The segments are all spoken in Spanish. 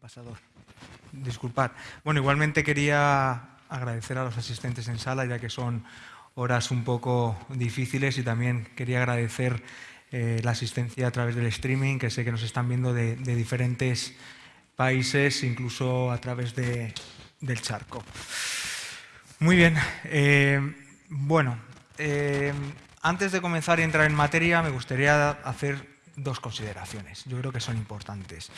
pasador. Disculpad. Bueno, igualmente quería agradecer a los asistentes en sala, ya que son horas un poco difíciles y también quería agradecer eh, la asistencia a través del streaming, que sé que nos están viendo de, diferentes países, incluso a través del charco. Muy bien. Eh, bueno, eh, antes de comenzar y entrar en materia, me gustaría hacer dos consideraciones. Yo creo que son importantes.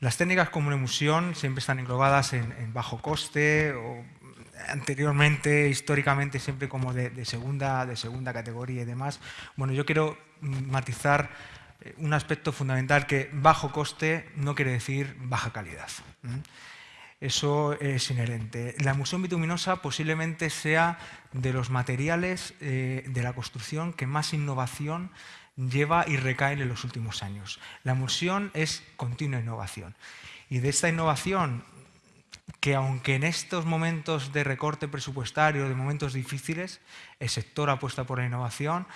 Las técnicas como emulsión siempre están englobadas en, bajo coste o anteriormente, históricamente, siempre como de, segunda, de segunda categoría y demás. Bueno, yo quiero matizar eh, un aspecto fundamental que bajo coste no quiere decir baja calidad. Eso es inherente. La emulsión bituminosa posiblemente sea de los materiales eh, de la construcción que más innovación lleva y recae en los últimos años. La emulsión es continua innovación. Y de esta innovación, que aunque en estos momentos de recorte presupuestario, de momentos difíciles, el sector apuesta por la innovación,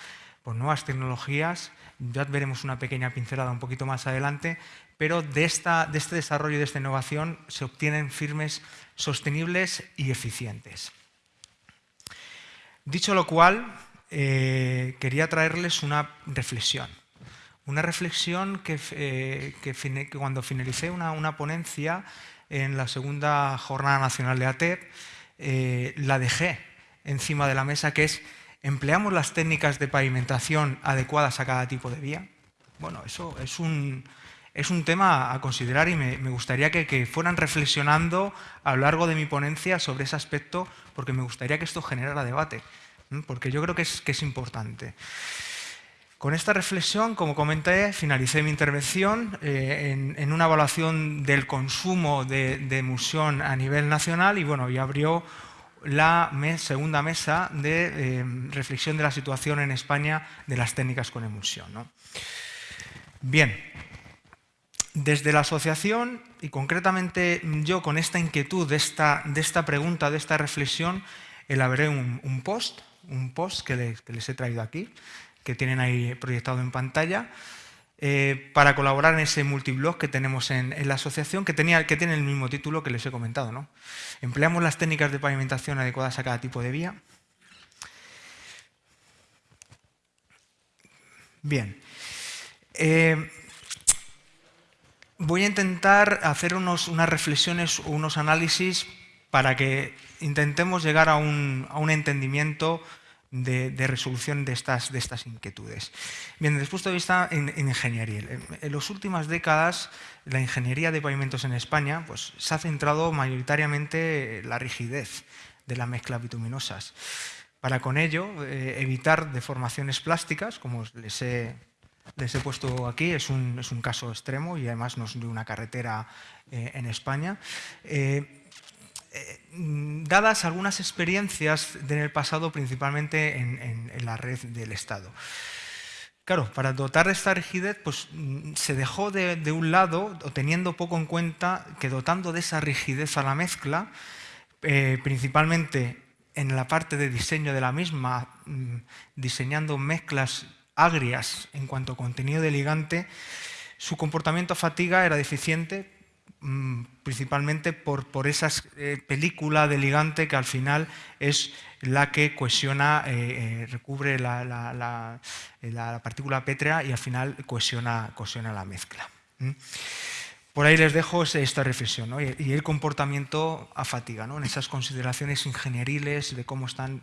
por nuevas tecnologías, ya veremos una pequeña pincelada un poquito más adelante, pero de, esta, de este desarrollo y de esta innovación se obtienen firmes sostenibles y eficientes. Dicho lo cual, eh, quería traerles una reflexión. Una reflexión que, eh, cuando finalicé una, ponencia en la segunda Jornada Nacional de ATEP, eh, la dejé encima de la mesa, que es, ¿empleamos las técnicas de pavimentación adecuadas a cada tipo de vía? Bueno, eso es un, es un tema a considerar y me, gustaría que, que, fueran reflexionando a lo largo de mi ponencia sobre ese aspecto, porque me gustaría que esto generara debate porque yo creo que es, importante. Con esta reflexión, como comenté, finalicé mi intervención eh, en, una evaluación del consumo de, emulsión a nivel nacional y, bueno, y abrió la segunda mesa de eh, reflexión de la situación en España de las técnicas con emulsión. Bien, desde la asociación y concretamente yo con esta inquietud de de esta pregunta, de esta reflexión, elaboré un post un post que les, he traído aquí, que tienen ahí proyectado en pantalla, eh, para colaborar en ese multiblog que tenemos en, la asociación, que, tenía, que tiene el mismo título que les he comentado. ¿no? Empleamos las técnicas de pavimentación adecuadas a cada tipo de vía. Bien. Eh, voy a intentar hacer unos, unas reflexiones unos análisis para que intentemos llegar a un, entendimiento de, resolución de estas, de estas inquietudes. Bien, desde el punto de vista en, ingeniería, en, las últimas décadas la ingeniería de pavimentos en España pues, se ha centrado mayoritariamente en la rigidez de las mezclas bituminosas. Para con ello eh, evitar deformaciones plásticas, como les he, les he puesto aquí, es un, es un, caso extremo y además no es de una carretera eh, en España. Eh, eh, dadas algunas experiencias en el pasado, principalmente en, la red del Estado. Claro, para dotar de esta rigidez, pues mm, se dejó de, un lado, o teniendo poco en cuenta, que dotando de esa rigidez a la mezcla, eh, principalmente en la parte de diseño de la misma, mm, diseñando mezclas agrias en cuanto a contenido de ligante, su comportamiento a fatiga era deficiente principalmente por, por esa eh, película de ligante que al final es la que cohesiona, eh, eh, recubre la, la, partícula pétrea y al final cohesiona, cohesiona la mezcla. Por ahí les dejo esta reflexión y, el comportamiento a fatiga, en esas consideraciones ingenieriles de cómo están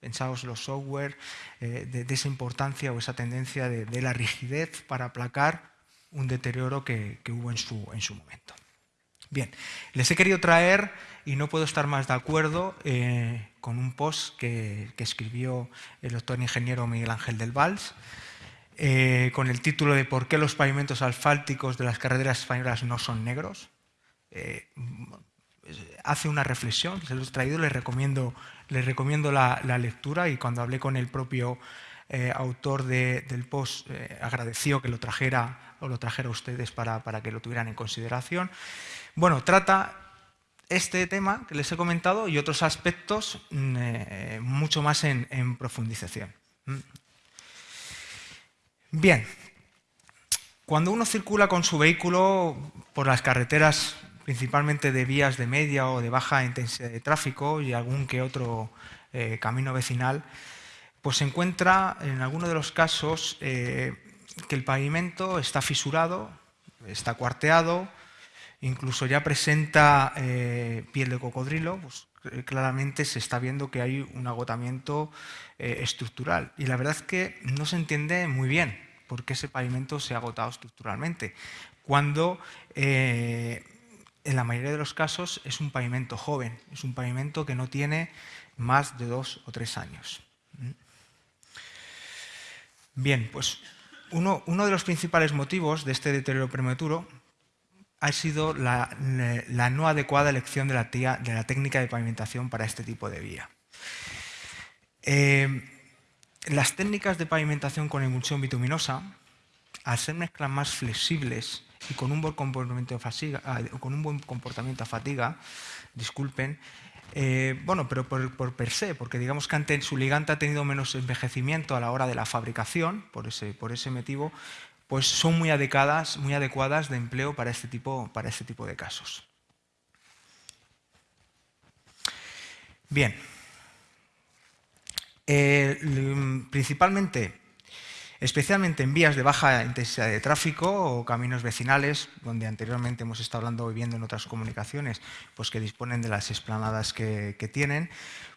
pensados los software, de, esa importancia o esa tendencia de, de la rigidez para aplacar un deterioro que, hubo en su, en su, momento. Bien, les he querido traer, y no puedo estar más de acuerdo, eh, con un post que, escribió el doctor ingeniero Miguel Ángel del Valls, eh, con el título de ¿Por qué los pavimentos asfálticos de las carreteras españolas no son negros? Eh, hace una reflexión, se los he traído, les recomiendo, les recomiendo la, la lectura y cuando hablé con el propio eh, autor del post, eh, agradeció que lo trajera o lo trajera a ustedes para, que lo tuvieran en consideración. Bueno, trata este tema que les he comentado y otros aspectos mm, eh, mucho más en, profundización. Mm. Bien, Cuando uno circula con su vehículo por las carreteras principalmente de vías de media o de baja intensidad de tráfico y algún que otro camino vecinal, pues se encuentra en algunos de los casos eh, que el pavimento está fisurado, está cuarteado, incluso ya presenta eh, piel de cocodrilo, pues claramente se está viendo que hay un agotamiento estructural. Y la verdad es que no se entiende muy bien por qué ese pavimento se ha agotado estructuralmente, cuando en la mayoría de los casos es un pavimento joven, es un pavimento que no tiene más de dos o tres años. Bien, pues uno, de los principales motivos de este deterioro prematuro ha sido la, no adecuada elección de la, de la, técnica de pavimentación para este tipo de vía. Eh, las técnicas de pavimentación con emulsión bituminosa, al ser mezclas más flexibles y con un buen comportamiento a fatiga, con un buen comportamiento a fatiga disculpen, eh, bueno, pero por, per se, porque digamos que su ligante ha tenido menos envejecimiento a la hora de la fabricación, por ese, por ese motivo, pues son muy adecuadas, muy adecuadas de empleo para este tipo, para este tipo de casos. Bien. Eh, principalmente especialmente en vías de baja intensidad de tráfico o caminos vecinales, donde anteriormente hemos estado hablando viviendo en otras comunicaciones, pues que disponen de las esplanadas que, tienen,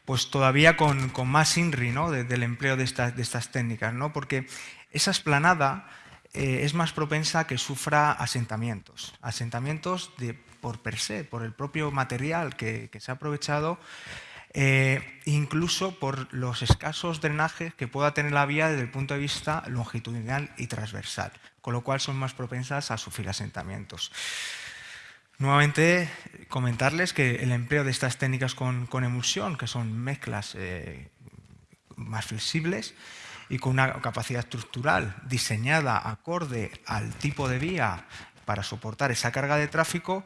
pues todavía con, más INRI ¿no? del empleo de estas, de estas técnicas, ¿no? porque esa esplanada eh, es más propensa a que sufra asentamientos, asentamientos de, por per se, por el propio material que se ha aprovechado eh, incluso por los escasos drenajes que pueda tener la vía desde el punto de vista longitudinal y transversal, con lo cual son más propensas a sufrir asentamientos. Nuevamente, comentarles que el empleo de estas técnicas con, emulsión, que son mezclas eh, más flexibles y con una capacidad estructural diseñada acorde al tipo de vía para soportar esa carga de tráfico,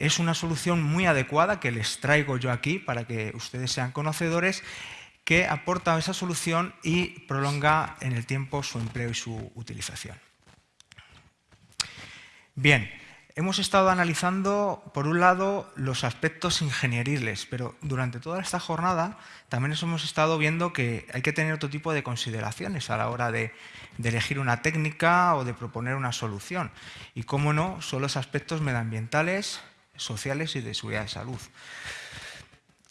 es una solución muy adecuada que les traigo yo aquí para que ustedes sean conocedores, que aporta esa solución y prolonga en el tiempo su empleo y su utilización. Bien, hemos estado analizando, por un lado, los aspectos ingenieriles, pero durante toda esta jornada también hemos estado viendo que hay que tener otro tipo de consideraciones a la hora de, de elegir una técnica o de proponer una solución. Y, cómo no, son los aspectos medioambientales, sociales y de seguridad de salud.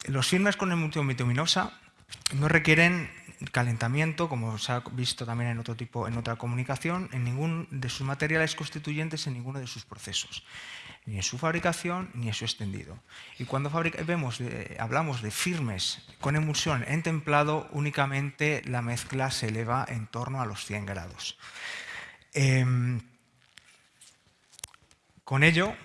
Los firmes con emulsión bituminosa no requieren calentamiento, como se ha visto también en otro tipo, en otra comunicación, en ningún de sus materiales constituyentes, en ninguno de sus procesos, ni en su fabricación ni en su extendido. Y cuando vemos hablamos de firmes con emulsión en templado, únicamente la mezcla se eleva en torno a los 100 grados. Em, con ello,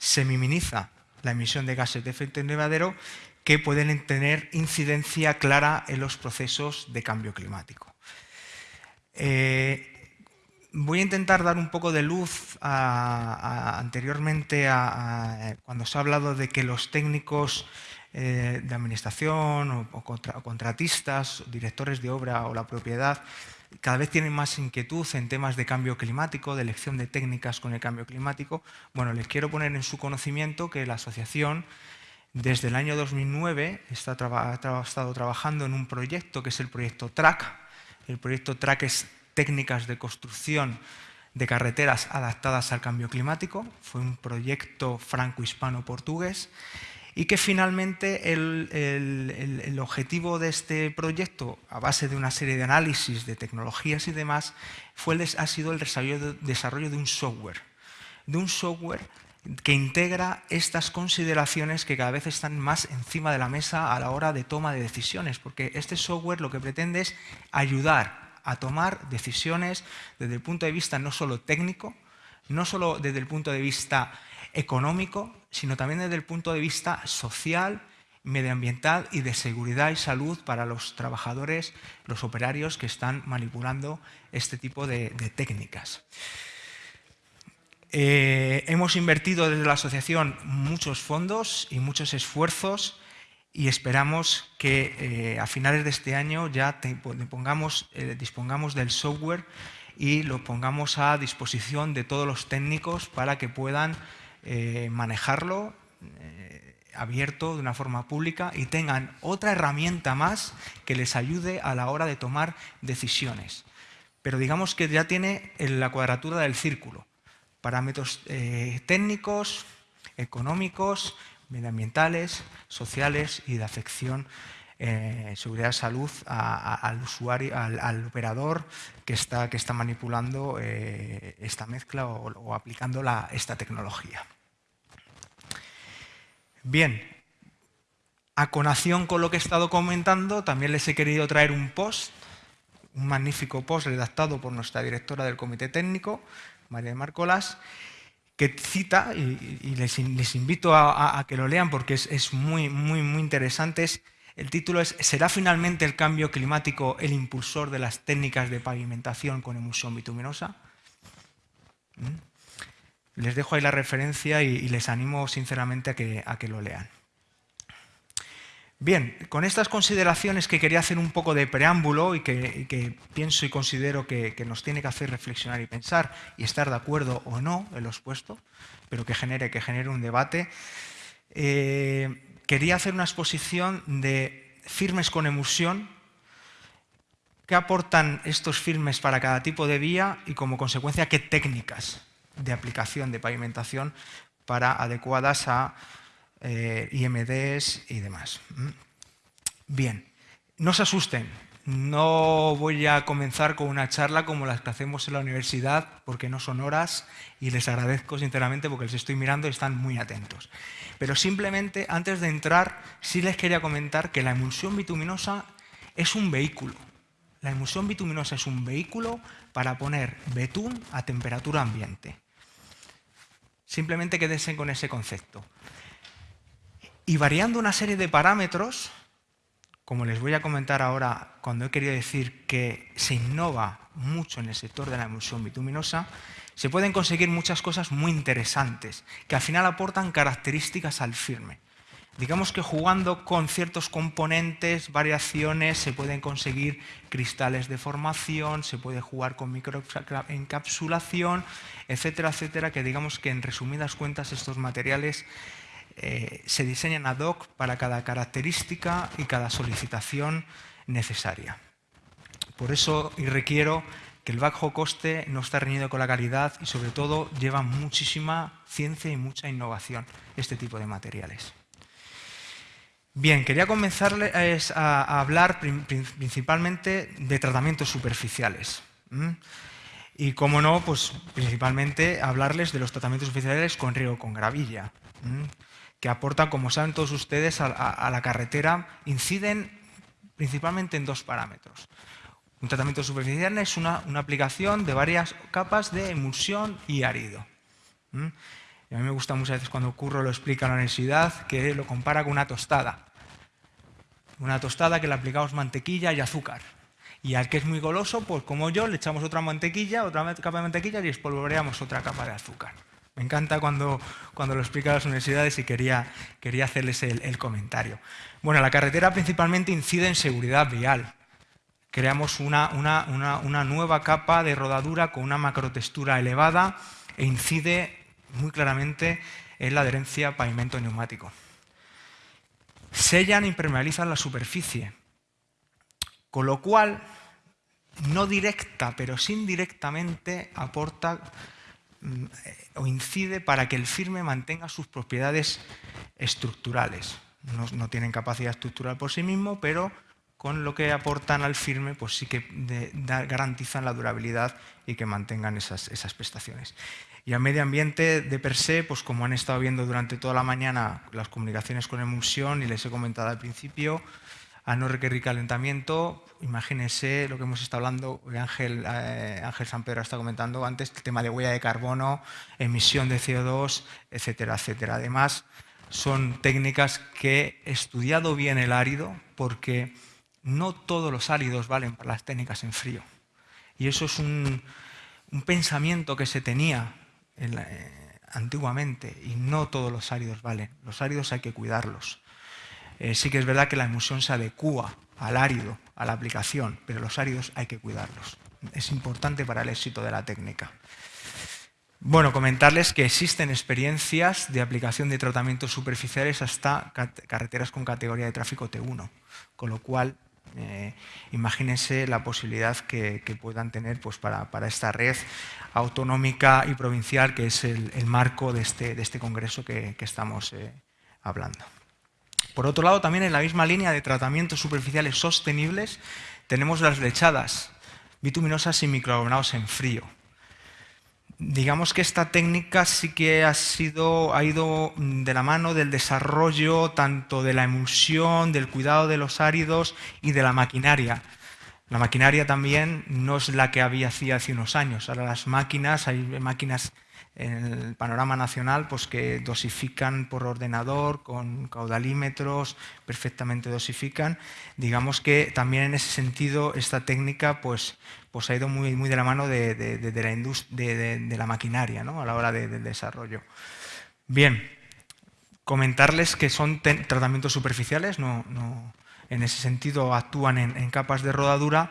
se minimiza la emisión de gases de efecto invernadero que pueden tener incidencia clara en los procesos de cambio climático. Eh, voy a intentar dar un poco de luz anteriormente a, cuando se ha hablado de que los técnicos eh, de administración o, contratistas, directores de obra o la propiedad cada vez tienen más inquietud en temas de cambio climático, de elección de técnicas con el cambio climático. Bueno, les quiero poner en su conocimiento que la asociación desde el año 2009 está ha estado trabajando en un proyecto que es el proyecto TRAC. El proyecto TRAC es técnicas de construcción de carreteras adaptadas al cambio climático. Fue un proyecto franco-hispano-portugués y que finalmente el, objetivo de este proyecto, a base de una serie de análisis de tecnologías y demás, fue ha sido el desarrollo de un software, de un software que integra estas consideraciones que cada vez están más encima de la mesa a la hora de toma de decisiones, porque este software lo que pretende es ayudar a tomar decisiones desde el punto de vista no solo técnico, no solo desde el punto de vista económico, sino también desde el punto de vista social, medioambiental y de seguridad y salud para los trabajadores, los operarios que están manipulando este tipo de, técnicas. Eh, hemos invertido desde la asociación muchos fondos y muchos esfuerzos y esperamos que eh, a finales de este año ya eh, dispongamos del software y lo pongamos a disposición de todos los técnicos para que puedan eh, manejarlo eh, abierto de una forma pública y tengan otra herramienta más que les ayude a la hora de tomar decisiones. Pero digamos que ya tiene la cuadratura del círculo. Parámetros eh, técnicos, económicos, medioambientales, sociales y de afección eh, seguridad salud al usuario, al, operador que está, que está manipulando eh, esta mezcla o, aplicando esta tecnología. Bien, a conación con lo que he estado comentando, también les he querido traer un post, un magnífico post redactado por nuestra directora del Comité Técnico, María Marcolas, que cita, y, les, invito a, que lo lean porque es, es muy, muy, muy interesante, es el título es ¿Será finalmente el cambio climático el impulsor de las técnicas de pavimentación con emulsión bituminosa? ¿Mm? Les dejo ahí la referencia y, les animo sinceramente a que, a que, lo lean. Bien, con estas consideraciones que quería hacer un poco de preámbulo y que, pienso y considero que, nos tiene que hacer reflexionar y pensar y estar de acuerdo o no en lo expuesto, pero que genere, que genere un debate, eh, quería hacer una exposición de firmes con emulsión, qué aportan estos firmes para cada tipo de vía y como consecuencia qué técnicas de aplicación de pavimentación para adecuadas a eh, IMDs y demás. ¿Mm? Bien, no se asusten, no voy a comenzar con una charla como las que hacemos en la universidad, porque no son horas y les agradezco sinceramente porque les estoy mirando y están muy atentos. Pero simplemente, antes de entrar, sí les quería comentar que la emulsión bituminosa es un vehículo. La emulsión bituminosa es un vehículo para poner betún a temperatura ambiente. Simplemente quédense con ese concepto. Y variando una serie de parámetros, como les voy a comentar ahora, cuando he querido decir que se innova mucho en el sector de la emulsión bituminosa, se pueden conseguir muchas cosas muy interesantes, que al final aportan características al firme. Digamos que jugando con ciertos componentes, variaciones, se pueden conseguir cristales de formación, se puede jugar con microencapsulación, etcétera, etcétera, que digamos que en resumidas cuentas estos materiales eh, se diseñan ad hoc para cada característica y cada solicitación necesaria. Por eso y requiero que el bajo coste no está reñido con la calidad y sobre todo lleva muchísima ciencia y mucha innovación este tipo de materiales. Bien, quería comenzar a, hablar principalmente de tratamientos superficiales. Y como no, pues principalmente hablarles de los tratamientos superficiales con río con gravilla que aportan, como saben todos ustedes, a, la carretera, inciden principalmente en dos parámetros. Un tratamiento superficial es una, aplicación de varias capas de emulsión y árido. a mí me gusta muchas veces cuando Curro lo explica la universidad, que lo compara con una tostada. Una tostada que le aplicamos mantequilla y azúcar. Y al que es muy goloso, pues como yo, le echamos otra mantequilla, otra capa de mantequilla y espolvoreamos otra capa de azúcar. Me encanta cuando, cuando lo explica a las universidades y quería, quería hacerles el, comentario. Bueno, la carretera principalmente incide en seguridad vial. Creamos una, una, nueva capa de rodadura con una macrotextura elevada e incide muy claramente en la adherencia pavimento neumático. Sellan e impermeabilizan la superficie, con lo cual, no directa, pero sí indirectamente aporta o incide para que el firme mantenga sus propiedades estructurales. No, tienen capacidad estructural por sí mismo, pero con lo que aportan al firme, pues sí que garantizan la durabilidad y que mantengan esas, esas, prestaciones. Y al medio ambiente de per se, pues como han estado viendo durante toda la mañana las comunicaciones con emulsión y les he comentado al principio, a no requerir calentamiento. Imagínense lo que hemos estado hablando, Ángel, eh, Ángel San Pedro está comentando antes, el tema de huella de carbono, emisión de CO2, etcétera, etcétera. Además, son técnicas que he estudiado bien el árido porque no todos los áridos valen para las técnicas en frío. Y eso es un, pensamiento que se tenía eh, antiguamente y no todos los áridos valen. Los áridos hay que cuidarlos. Eh, sí que es verdad que la emulsión se adecúa al árido, a la aplicación, pero los áridos hay que cuidarlos. es importante para el éxito de la técnica. Bueno, comentarles que existen experiencias de aplicación de tratamientos superficiales hasta carreteras con categoría de tráfico T1, con lo cual eh, imagínense la posibilidad que, puedan tener pues, para, esta red autonómica y provincial que es el, marco de este, de este, congreso que, estamos eh, hablando. Por otro lado, también en la misma línea de tratamientos superficiales sostenibles tenemos las lechadas bituminosas y microaglomerado en frío digamos que esta técnica sí que ha, sido, ha ido de la mano del desarrollo tanto de la emulsión, del cuidado de los áridos y de la maquinaria. La maquinaria también no es la que había hace unos años. Ahora las máquinas, hay máquinas en el panorama nacional pues que dosifican por ordenador, con caudalímetros, perfectamente dosifican. Digamos que también en ese sentido esta técnica pues, pues ha ido muy, muy de la mano de, la, de, la maquinaria ¿no? a la hora del desarrollo. Bien, comentarles que son tratamientos superficiales, no, no, en ese sentido actúan en capas de rodadura,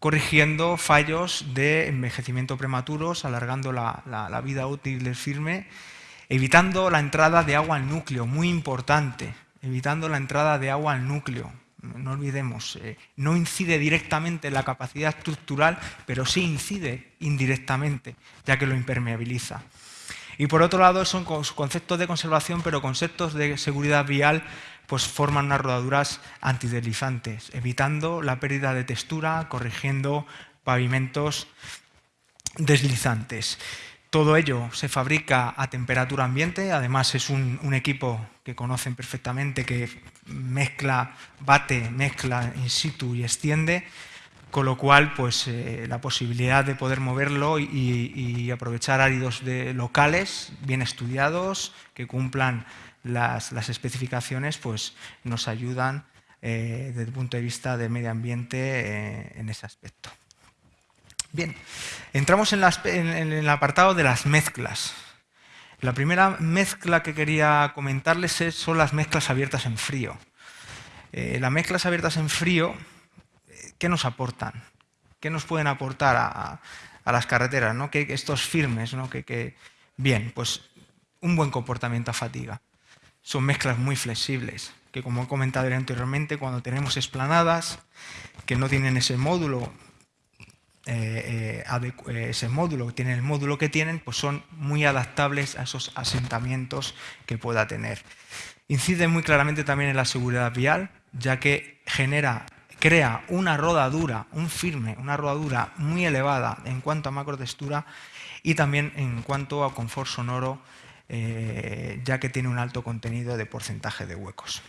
corrigiendo fallos de envejecimiento prematuros, alargando la, vida útil del firme, evitando la entrada de agua al núcleo, muy importante, evitando la entrada de agua al núcleo. No olvidemos, eh, no incide directamente en la capacidad estructural, pero sí incide indirectamente, ya que lo impermeabiliza. Y por otro lado, son conceptos de conservación, pero conceptos de seguridad vial pues forman unas rodaduras antideslizantes, evitando la pérdida de textura, corrigiendo pavimentos deslizantes. Todo ello se fabrica a temperatura ambiente, además es un, equipo que conocen perfectamente que mezcla, bate, mezcla in situ y extiende, con lo cual pues, eh, la posibilidad de poder moverlo y, aprovechar áridos locales bien estudiados, que cumplan las, especificaciones pues, nos ayudan eh, desde el punto de vista del medio ambiente eh, en ese aspecto. Bien, entramos en, el apartado de las mezclas. La primera mezcla que quería comentarles son las mezclas abiertas en frío. Eh, las mezclas abiertas en frío, ¿qué nos aportan? ¿Qué nos pueden aportar a, las carreteras? ¿no? Que estos firmes, ¿no? que, bien, pues un buen comportamiento a fatiga son mezclas muy flexibles, que como he comentado anteriormente, cuando tenemos esplanadas que no tienen ese módulo, eh, eh, eh, ese módulo, tienen el módulo que tienen, pues son muy adaptables a esos asentamientos que pueda tener. Incide muy claramente también en la seguridad vial, ya que genera, crea una rodadura, un firme, una rodadura muy elevada en cuanto a macrotextura y también en cuanto a confort sonoro eh, ya que tiene un alto contenido de porcentaje de huecos.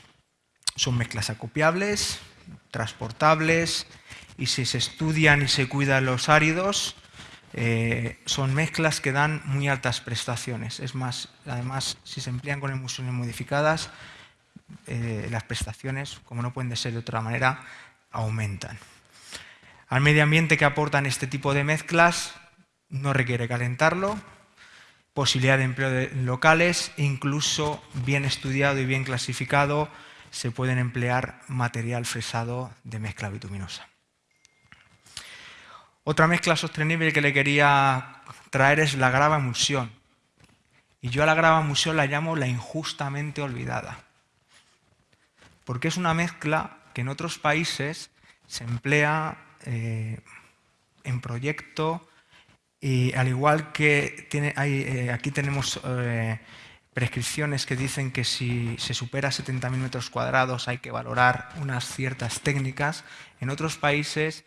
Son mezclas acopiables, transportables y si se estudian y se cuidan los áridos, eh, son mezclas que dan muy altas prestaciones. Es más, además, si se emplean con emulsiones modificadas, eh, las prestaciones, como no pueden ser de otra manera, aumentan. Al medio ambiente que aportan este tipo de mezclas no requiere calentarlo, posibilidad de empleo de locales, incluso bien estudiado y bien clasificado, se pueden emplear material fresado de mezcla bituminosa. Otra mezcla sostenible que le quería traer es la grava emulsión. Y yo a la grava emulsión la llamo la injustamente olvidada. Porque es una mezcla que en otros países se emplea eh, en proyecto y al igual que tiene, eh, aquí tenemos eh, prescripciones que dicen que si se supera 70.000 metros cuadrados hay que valorar unas ciertas técnicas, en otros países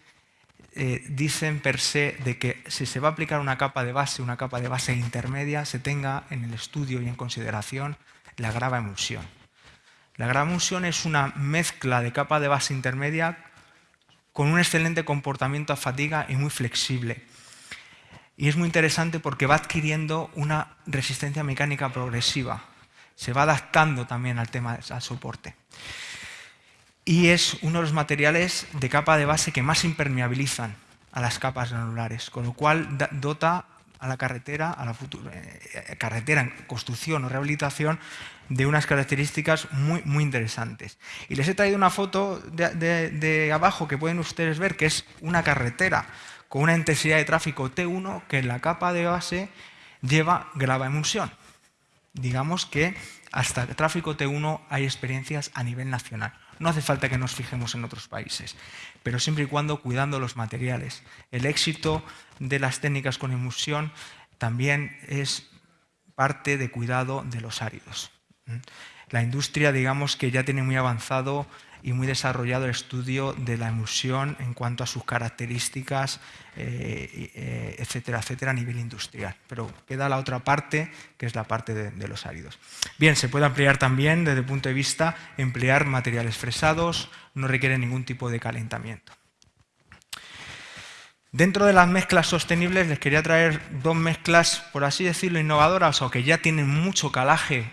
eh, dicen per se de que si se va a aplicar una capa de base, una capa de base intermedia, se tenga en el estudio y en consideración la grava emulsión. La grava emulsión es una mezcla de capa de base intermedia con un excelente comportamiento a fatiga y muy flexible y es muy interesante porque va adquiriendo una resistencia mecánica progresiva. Se va adaptando también al tema al soporte. Y es uno de los materiales de capa de base que más impermeabilizan a las capas granulares, con lo cual dota a la carretera, a la futura, eh, carretera en construcción o rehabilitación, de unas características muy, muy interesantes. Y les he traído una foto de, de abajo que pueden ustedes ver, que es una carretera con una intensidad de tráfico T1 que en la capa de base lleva grava emulsión. Digamos que hasta tráfico T1 hay experiencias a nivel nacional. No hace falta que nos fijemos en otros países, pero siempre y cuando cuidando los materiales. El éxito de las técnicas con emulsión también es parte de cuidado de los áridos. La industria, digamos que ya tiene muy avanzado y muy desarrollado el estudio de la emulsión en cuanto a sus características, eh, eh, etcétera, etcétera, a nivel industrial. Pero queda la otra parte, que es la parte de, los áridos. Bien, se puede ampliar también desde el punto de vista emplear materiales fresados, no requiere ningún tipo de calentamiento. Dentro de las mezclas sostenibles les quería traer dos mezclas, por así decirlo, innovadoras o que ya tienen mucho calaje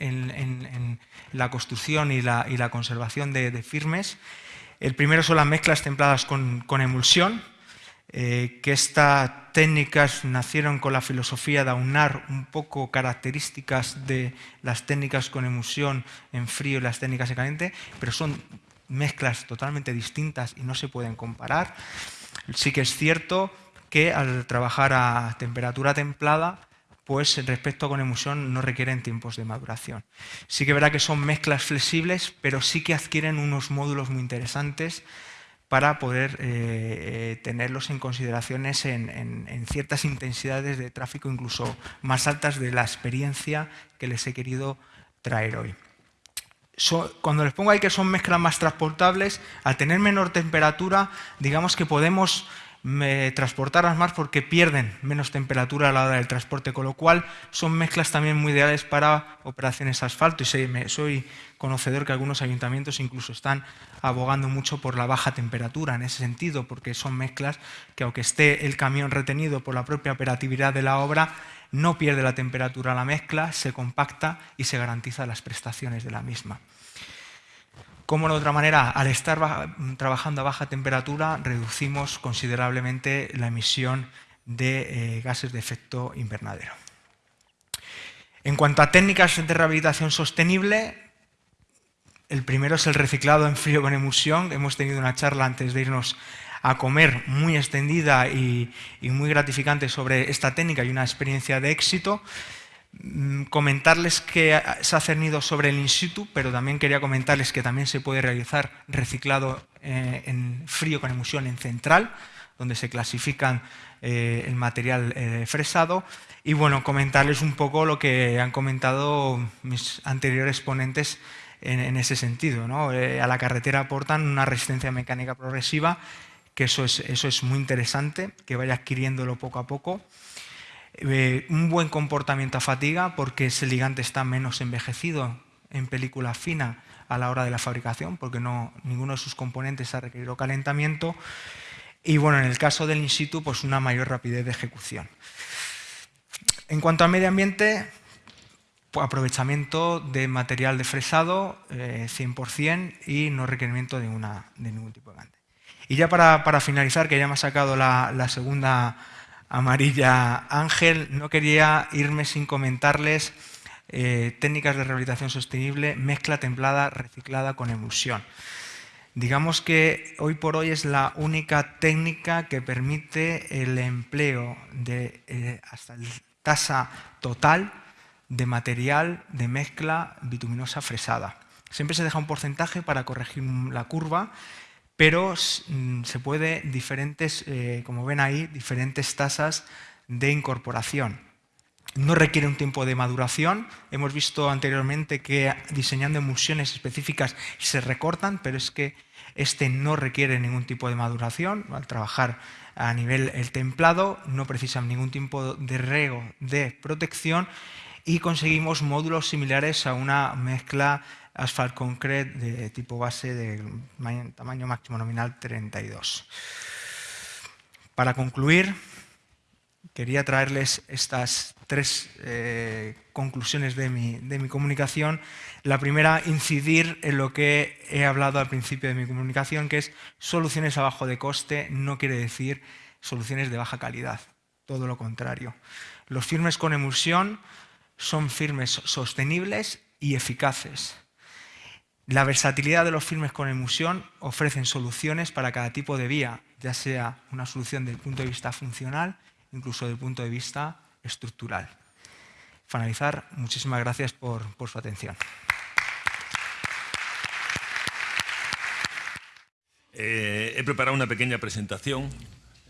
en, la construcción y la, conservación de, firmes. El primero son las mezclas templadas con, emulsión, eh, que estas técnicas nacieron con la filosofía de aunar un poco características de las técnicas con emulsión en frío y las técnicas en caliente, pero son mezclas totalmente distintas y no se pueden comparar. Sí que es cierto que al trabajar a temperatura templada pues respecto con emulsión no requieren tiempos de maduración. Sí que verá que son mezclas flexibles, pero sí que adquieren unos módulos muy interesantes para poder eh, eh, tenerlos en consideraciones en, ciertas intensidades de tráfico, incluso más altas de la experiencia que les he querido traer hoy. cuando les pongo ahí que son mezclas más transportables, al tener menor temperatura, digamos que podemos me transportarlas más porque pierden menos temperatura a la hora del transporte, con lo cual son mezclas también muy ideales para operaciones asfalto. Y soy conocedor que algunos ayuntamientos incluso están abogando mucho por la baja temperatura en ese sentido, porque son mezclas que aunque esté el camión retenido por la propia operatividad de la obra, no pierde la temperatura la mezcla, se compacta y se garantiza las prestaciones de la misma. Como de otra manera, al estar trabajando a baja temperatura, reducimos considerablemente la emisión de eh, gases de efecto invernadero. En cuanto a técnicas de rehabilitación sostenible, el primero es el reciclado en frío con emulsión. Hemos tenido una charla antes de irnos a comer muy extendida y muy gratificante sobre esta técnica y una experiencia de éxito. Mm, comentarles que se ha cernido sobre el in situ, pero también quería comentarles que también se puede realizar reciclado eh, en frío con emulsión en central, donde se clasifican eh, el material eh, fresado. Y bueno, comentarles un poco lo que han comentado mis anteriores ponentes en, ese sentido. a la carretera aportan una resistencia mecánica progresiva, que eso es, eso es muy interesante, que vaya adquiriéndolo poco a poco. Eh, un buen comportamiento a fatiga porque ese ligante está menos envejecido en película fina a la hora de la fabricación porque no, ninguno de sus componentes ha requerido calentamiento y bueno, en el caso del in situ, pues una mayor rapidez de ejecución. En cuanto al medio ambiente, pues aprovechamiento de material de fresado 100% eh, y no requerimiento de, una, ningún tipo de gante. Y ya para, finalizar, que ya me ha sacado la segunda amarilla Ángel, no quería irme sin comentarles eh, técnicas de rehabilitación sostenible, mezcla templada reciclada con emulsión. Digamos que hoy por hoy es la única técnica que permite el empleo de eh, hasta la tasa total de material de mezcla bituminosa fresada. Siempre se deja un porcentaje para corregir la curva pero mm, se puede diferentes, eh, como ven ahí, diferentes tasas de incorporación. No requiere un tiempo de maduración. Hemos visto anteriormente que diseñando emulsiones específicas se recortan, pero es que este no requiere ningún tipo de maduración. Al trabajar a nivel el templado no precisa ningún tipo de rego de protección y conseguimos módulos similares a una mezcla Asphalt Concrete de tipo base de tamaño máximo nominal 32. Para concluir, quería traerles estas tres eh, conclusiones de mi, de mi, comunicación. La primera, incidir en lo que he hablado al principio de mi comunicación, que es soluciones a bajo de coste, no quiere decir soluciones de baja calidad, todo lo contrario. Los firmes con emulsión son firmes sostenibles y eficaces. La versatilidad de los firmes con emulsión ofrecen soluciones para cada tipo de vía, ya sea una solución desde el punto de vista funcional, incluso desde el punto de vista estructural. Finalizar, muchísimas gracias por, su atención. Eh, he preparado una pequeña presentación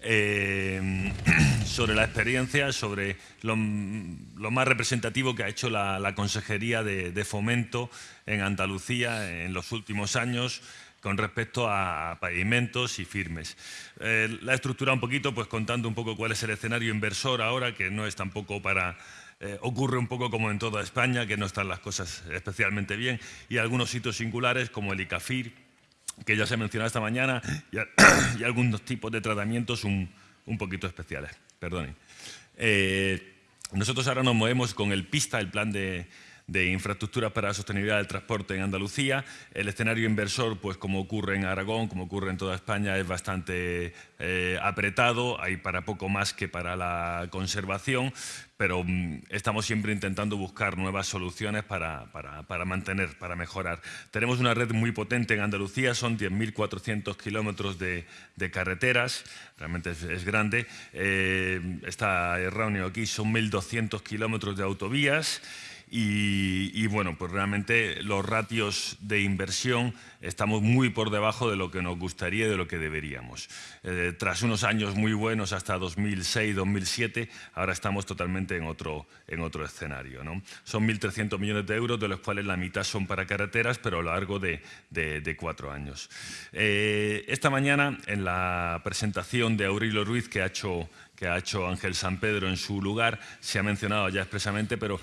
eh, sobre la experiencia, sobre lo, más representativo que ha hecho la, Consejería de, Fomento en Andalucía en los últimos años con respecto a pavimentos y firmes. Eh, la he estructurado un poquito pues contando un poco cuál es el escenario inversor ahora, que no es tampoco para... Eh, ocurre un poco como en toda España, que no están las cosas especialmente bien, y algunos sitios singulares como el ICAFIR, que ya se ha mencionado esta mañana, y, algunos tipos de tratamientos un, poquito especiales. Perdonen. Eh, nosotros ahora nos movemos con el PISTA, el Plan de, infraestructuras para la sostenibilidad del transporte en Andalucía. El escenario inversor, pues como ocurre en Aragón, como ocurre en toda España, es bastante eh, apretado. Hay para poco más que para la conservación, pero mm, estamos siempre intentando buscar nuevas soluciones para, mantener, para mejorar. Tenemos una red muy potente en Andalucía, son 10.400 kilómetros de, carreteras, realmente es, grande. Eh, está erróneo aquí, son 1.200 kilómetros de autovías, y, bueno, pues realmente los ratios de inversión estamos muy por debajo de lo que nos gustaría y de lo que deberíamos. Eh, tras unos años muy buenos hasta 2006-2007, ahora estamos totalmente en otro, en otro escenario. ¿no? Son 1.300 millones de euros, de los cuales la mitad son para carreteras, pero a lo largo de, de, cuatro años. Eh, esta mañana, en la presentación de Aurelio Ruiz, que ha hecho que ha hecho Ángel San Pedro en su lugar, se ha mencionado ya expresamente, pero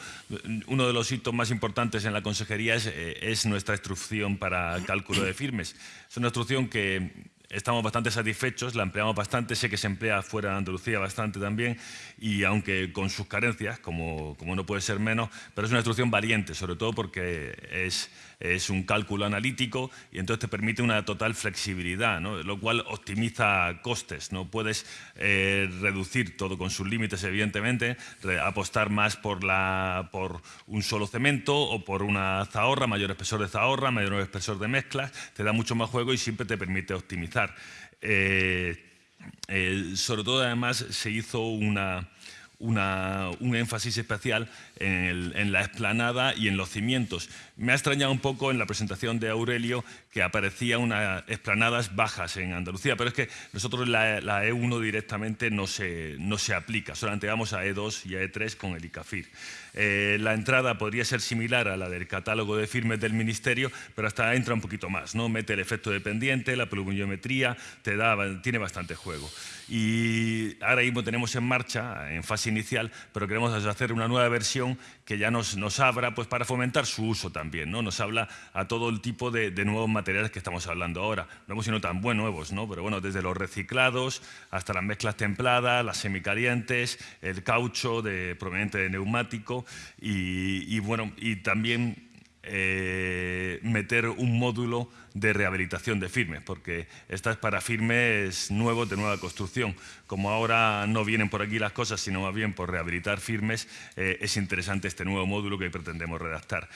uno de los hitos más importantes en la consejería es, eh, es nuestra instrucción para cálculo de firmes. Es una instrucción que estamos bastante satisfechos, la empleamos bastante, sé que se emplea fuera de Andalucía bastante también, y aunque con sus carencias, como, como no puede ser menos, pero es una instrucción valiente, sobre todo porque es, es un cálculo analítico y entonces te permite una total flexibilidad, lo cual optimiza costes. ¿no? Puedes eh, reducir todo con sus límites, evidentemente, apostar más por, la, por un solo cemento o por una zahorra, mayor espesor de zahorra, mayor espesor de mezclas, te da mucho más juego y siempre te permite optimizar. Eh, eh, sobre todo, además, se hizo una, un énfasis especial en, la explanada y en los cimientos. Me ha extrañado un poco en la presentación de Aurelio que aparecía unas explanadas bajas en Andalucía, pero es que nosotros la, E1 directamente no se, no se aplica, solamente vamos a E2 y a E3 con el ICAFIR. Eh, la entrada podría ser similar a la del catálogo de firmes del Ministerio, pero hasta entra un poquito más, ¿no? mete el efecto dependiente, la pluviometría, te da, tiene bastante juego. Y ahora mismo tenemos en marcha, en fase inicial, pero queremos hacer una nueva versión que ya nos, nos abra pues, para fomentar su uso también. ¿no? Nos habla a todo el tipo de, nuevos materiales que estamos hablando ahora. No hemos sido tan buenos nuevos, ¿no? pero bueno, desde los reciclados hasta las mezclas templadas, las semicalientes, el caucho de, proveniente de neumático y, bueno, y también eh, meter un módulo de rehabilitación de firmes, porque esta es para firmes nuevos de nueva construcción. Como ahora no vienen por aquí las cosas, sino más bien por rehabilitar firmes, eh, es interesante este nuevo módulo que pretendemos redactar.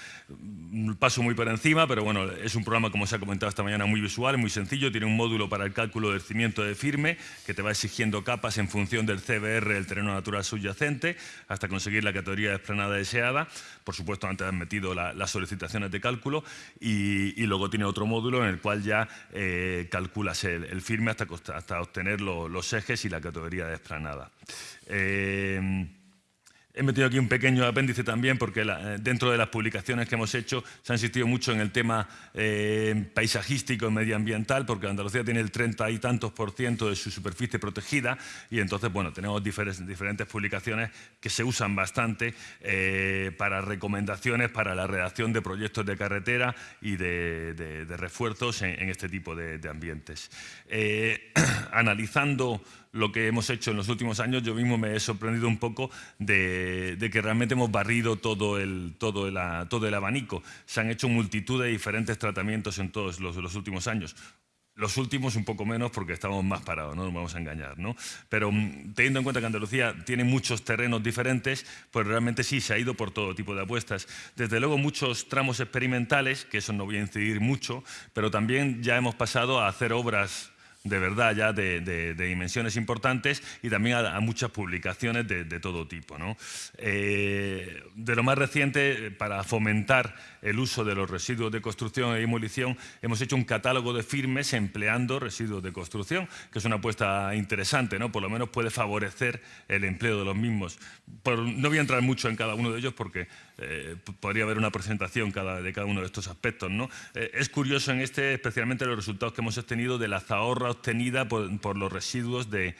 Paso muy por encima, pero bueno, es un programa, como se ha comentado esta mañana, muy visual, muy sencillo. Tiene un módulo para el cálculo del cimiento de firme, que te va exigiendo capas en función del CBR, el terreno natural subyacente, hasta conseguir la categoría de esplanada deseada. Por supuesto, antes han metido las solicitaciones de cálculo y luego tiene otro módulo en el cual ya eh, calculas el, firme hasta, hasta obtener los ejes y la categoría de He metido aquí un pequeño apéndice también porque eh, dentro de las publicaciones que hemos hecho se ha insistido mucho en el tema eh, paisajístico y medioambiental porque Andalucía tiene el 30 y tantos por ciento de su superficie protegida y entonces bueno, tenemos diferentes, publicaciones que se usan bastante eh, para recomendaciones para la redacción de proyectos de carretera y de, refuerzos en, este tipo de ambientes. analizando lo que hemos hecho en los últimos años, yo mismo me he sorprendido un poco de, que realmente hemos barrido todo el, todo, todo el abanico. Se han hecho multitud de diferentes tratamientos en todos los, los últimos años Los últimos un poco menos porque estamos más parados, no nos vamos a engañar. ¿no? Pero mm, teniendo en cuenta que Andalucía tiene muchos terrenos diferentes, pues realmente sí se ha ido por todo tipo de apuestas. Desde luego muchos tramos experimentales, que eso no voy a incidir mucho, pero también ya hemos pasado a hacer obras de verdad ya de, dimensiones importantes y también a, muchas publicaciones de, todo tipo. Eh, de lo más reciente, para fomentar el uso de los residuos de construcción e demolición, hemos hecho un catálogo de firmes empleando residuos de construcción, que es una apuesta interesante, ¿no? por lo menos puede favorecer el empleo de los mismos. no voy a entrar mucho en cada uno de ellos porque eh, podría haber una presentación de cada uno de estos aspectos. ¿no? Eh, es curioso en este especialmente los resultados que hemos obtenido de la zahorra obtenida por, los residuos de,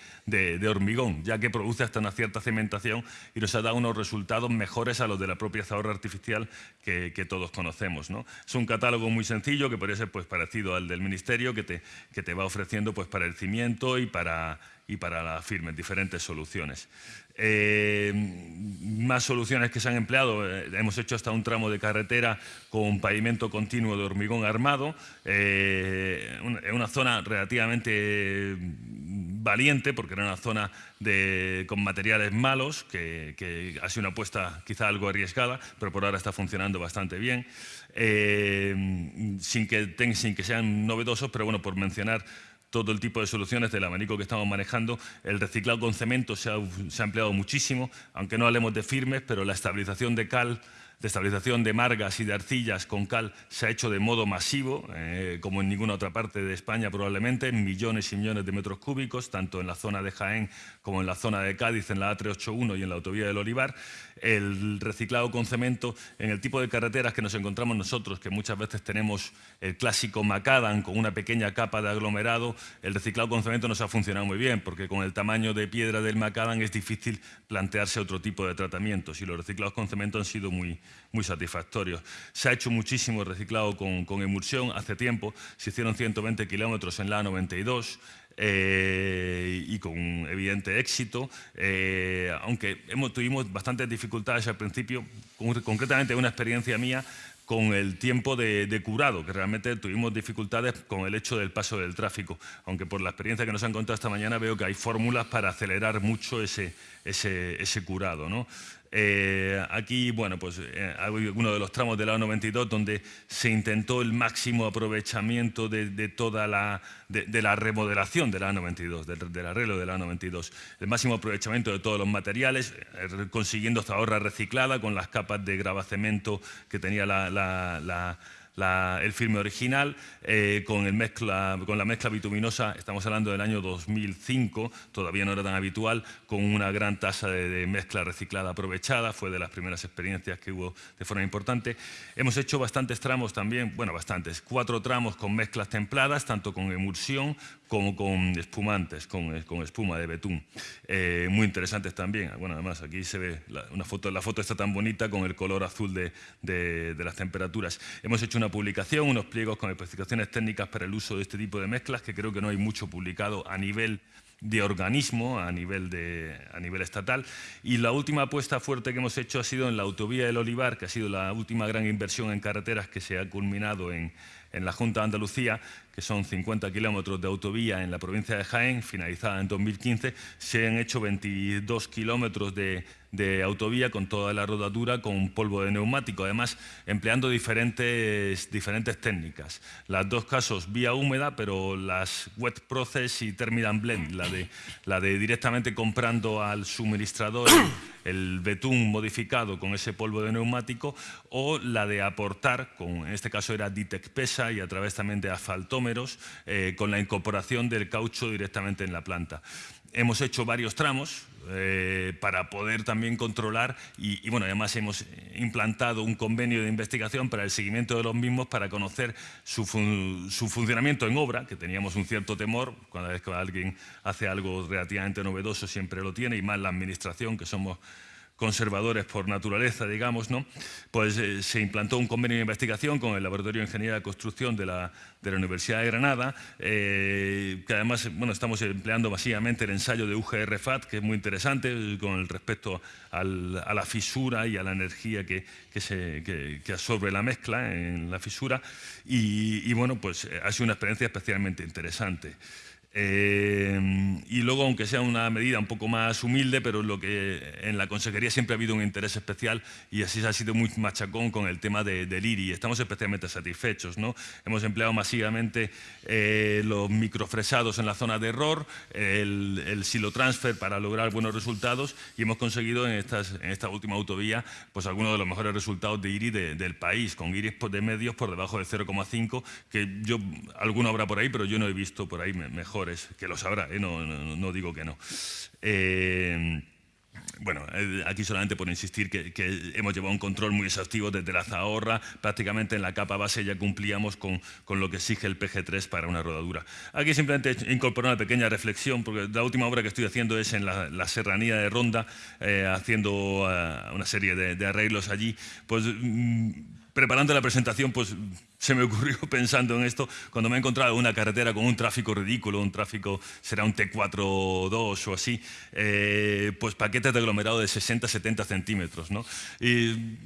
hormigón, ya que produce hasta una cierta cementación y nos ha dado unos resultados mejores a los de la propia zahorra artificial que, todos conocemos. ¿no? Es un catálogo muy sencillo que podría ser pues, parecido al del Ministerio, que te, que te va ofreciendo pues, para el cimiento y para, y para la firme, diferentes soluciones. Eh, más soluciones que se han empleado, eh, hemos hecho hasta un tramo de carretera con pavimento continuo de hormigón armado, eh, una zona relativamente valiente, porque era una zona con materiales malos, que, ha sido una apuesta quizá algo arriesgada, pero por ahora está funcionando bastante bien, sin, que, sin que sean novedosos, pero bueno, por mencionar todo el tipo de soluciones del abanico que estamos manejando. El reciclado con cemento se ha, empleado muchísimo, aunque no hablemos de firmes, pero la estabilización de cal de estabilización de margas y de arcillas con cal se ha hecho de modo masivo, eh, como en ninguna otra parte de España probablemente, millones y millones de metros cúbicos, tanto en la zona de Jaén como en la zona de Cádiz, en la A381 y en la autovía del Olivar. El reciclado con cemento en el tipo de carreteras que nos encontramos nosotros, que muchas veces tenemos el clásico macadam con una pequeña capa de aglomerado, el reciclado con cemento nos ha funcionado muy bien, porque con el tamaño de piedra del macadam es difícil plantearse otro tipo de tratamientos y los reciclados con cemento han sido muy, muy satisfactorios. Se ha hecho muchísimo reciclado con, emulsión hace tiempo, se hicieron 120 kilómetros en la A92, eh, y con evidente éxito, eh, aunque hemos, tuvimos bastantes dificultades al principio, concretamente una experiencia mía con el tiempo de, curado, que realmente tuvimos dificultades con el hecho del paso del tráfico, aunque por la experiencia que nos han contado esta mañana veo que hay fórmulas para acelerar mucho ese, ese, ese curado. ¿no? Eh, aquí, bueno, pues eh, uno de los tramos de la 92 donde se intentó el máximo aprovechamiento de, toda la, de, la remodelación de la 92, del, arreglo de la 92. El máximo aprovechamiento de todos los materiales, eh, consiguiendo esta ahorra reciclada con las capas de gravacemento que tenía la el filme original, eh, con, el mezcla, con la mezcla bituminosa, estamos hablando del año 2005, todavía no era tan habitual, con una gran tasa de, mezcla reciclada aprovechada, fue de las primeras experiencias que hubo de forma importante. Hemos hecho bastantes tramos también, bueno, bastantes, cuatro tramos con mezclas templadas, tanto con emulsión como con espumantes, con, con espuma de betún. Eh, muy interesantes también. Bueno, además aquí se ve la, una foto, la foto está tan bonita con el color azul de, las temperaturas. Hemos hecho una publicación, unos pliegos con especificaciones técnicas para el uso de este tipo de mezclas, que creo que no hay mucho publicado a nivel de organismo a nivel, de, a nivel estatal. Y la última apuesta fuerte que hemos hecho ha sido en la autovía del Olivar, que ha sido la última gran inversión en carreteras que se ha culminado en, en la Junta de Andalucía, que son 50 kilómetros de autovía en la provincia de Jaén, finalizada en 2015, se han hecho 22 kilómetros de, autovía con toda la rodadura con polvo de neumático, además empleando diferentes, técnicas. Las dos casos vía húmeda, pero las wet process y terminal blend, la de, directamente comprando al suministrador el betún modificado con ese polvo de neumático o la de aportar, con, en este caso era Ditec Pesa y a través también de asfaltómeros, eh, con la incorporación del caucho directamente en la planta. Hemos hecho varios tramos eh, para poder también controlar y, bueno, además hemos implantado un convenio de investigación para el seguimiento de los mismos para conocer su, su funcionamiento en obra, que teníamos un cierto temor, cada vez que alguien hace algo relativamente novedoso siempre lo tiene, y más la administración, que somos conservadores por naturaleza, digamos, ¿no? pues eh, se implantó un convenio de investigación con el Laboratorio de Ingeniería de Construcción de la, Universidad de Granada, eh, que además bueno, estamos empleando masivamente el ensayo de UGR-FAT, que es muy interesante con respecto a la fisura y a la energía que, se, que, absorbe la mezcla en la fisura, y, y bueno, pues ha sido una experiencia especialmente interesante. Eh, y luego, aunque sea una medida un poco más humilde, pero lo que en la consejería siempre ha habido un interés especial y así se ha sido muy machacón con el tema de, del IRI. Estamos especialmente satisfechos. ¿no? Hemos empleado masivamente eh, los microfresados en la zona de error, el, el silo transfer para lograr buenos resultados y hemos conseguido en, estas, en esta última autovía pues algunos de los mejores resultados de IRI del país, con IRIs de medios por debajo de 0,5, que yo, alguno habrá por ahí, pero yo no he visto por ahí mejor que lo sabrá, ¿eh? no, digo que no. Eh, bueno, eh, aquí solamente por insistir que, hemos llevado un control muy exhaustivo desde la zahorra, prácticamente en la capa base ya cumplíamos con, lo que exige el PG3 para una rodadura. Aquí simplemente incorporo una pequeña reflexión, porque la última obra que estoy haciendo es en la, serranía de Ronda, haciendo una serie de, de, arreglos allí, pues mm, preparando la presentación, pues se me ocurrió pensando en esto cuando me he encontrado una carretera con un tráfico ridículo, un tráfico, será un T4-2 o así, eh, pues paquetes de aglomerado de 60-70 centímetros. ¿no? Y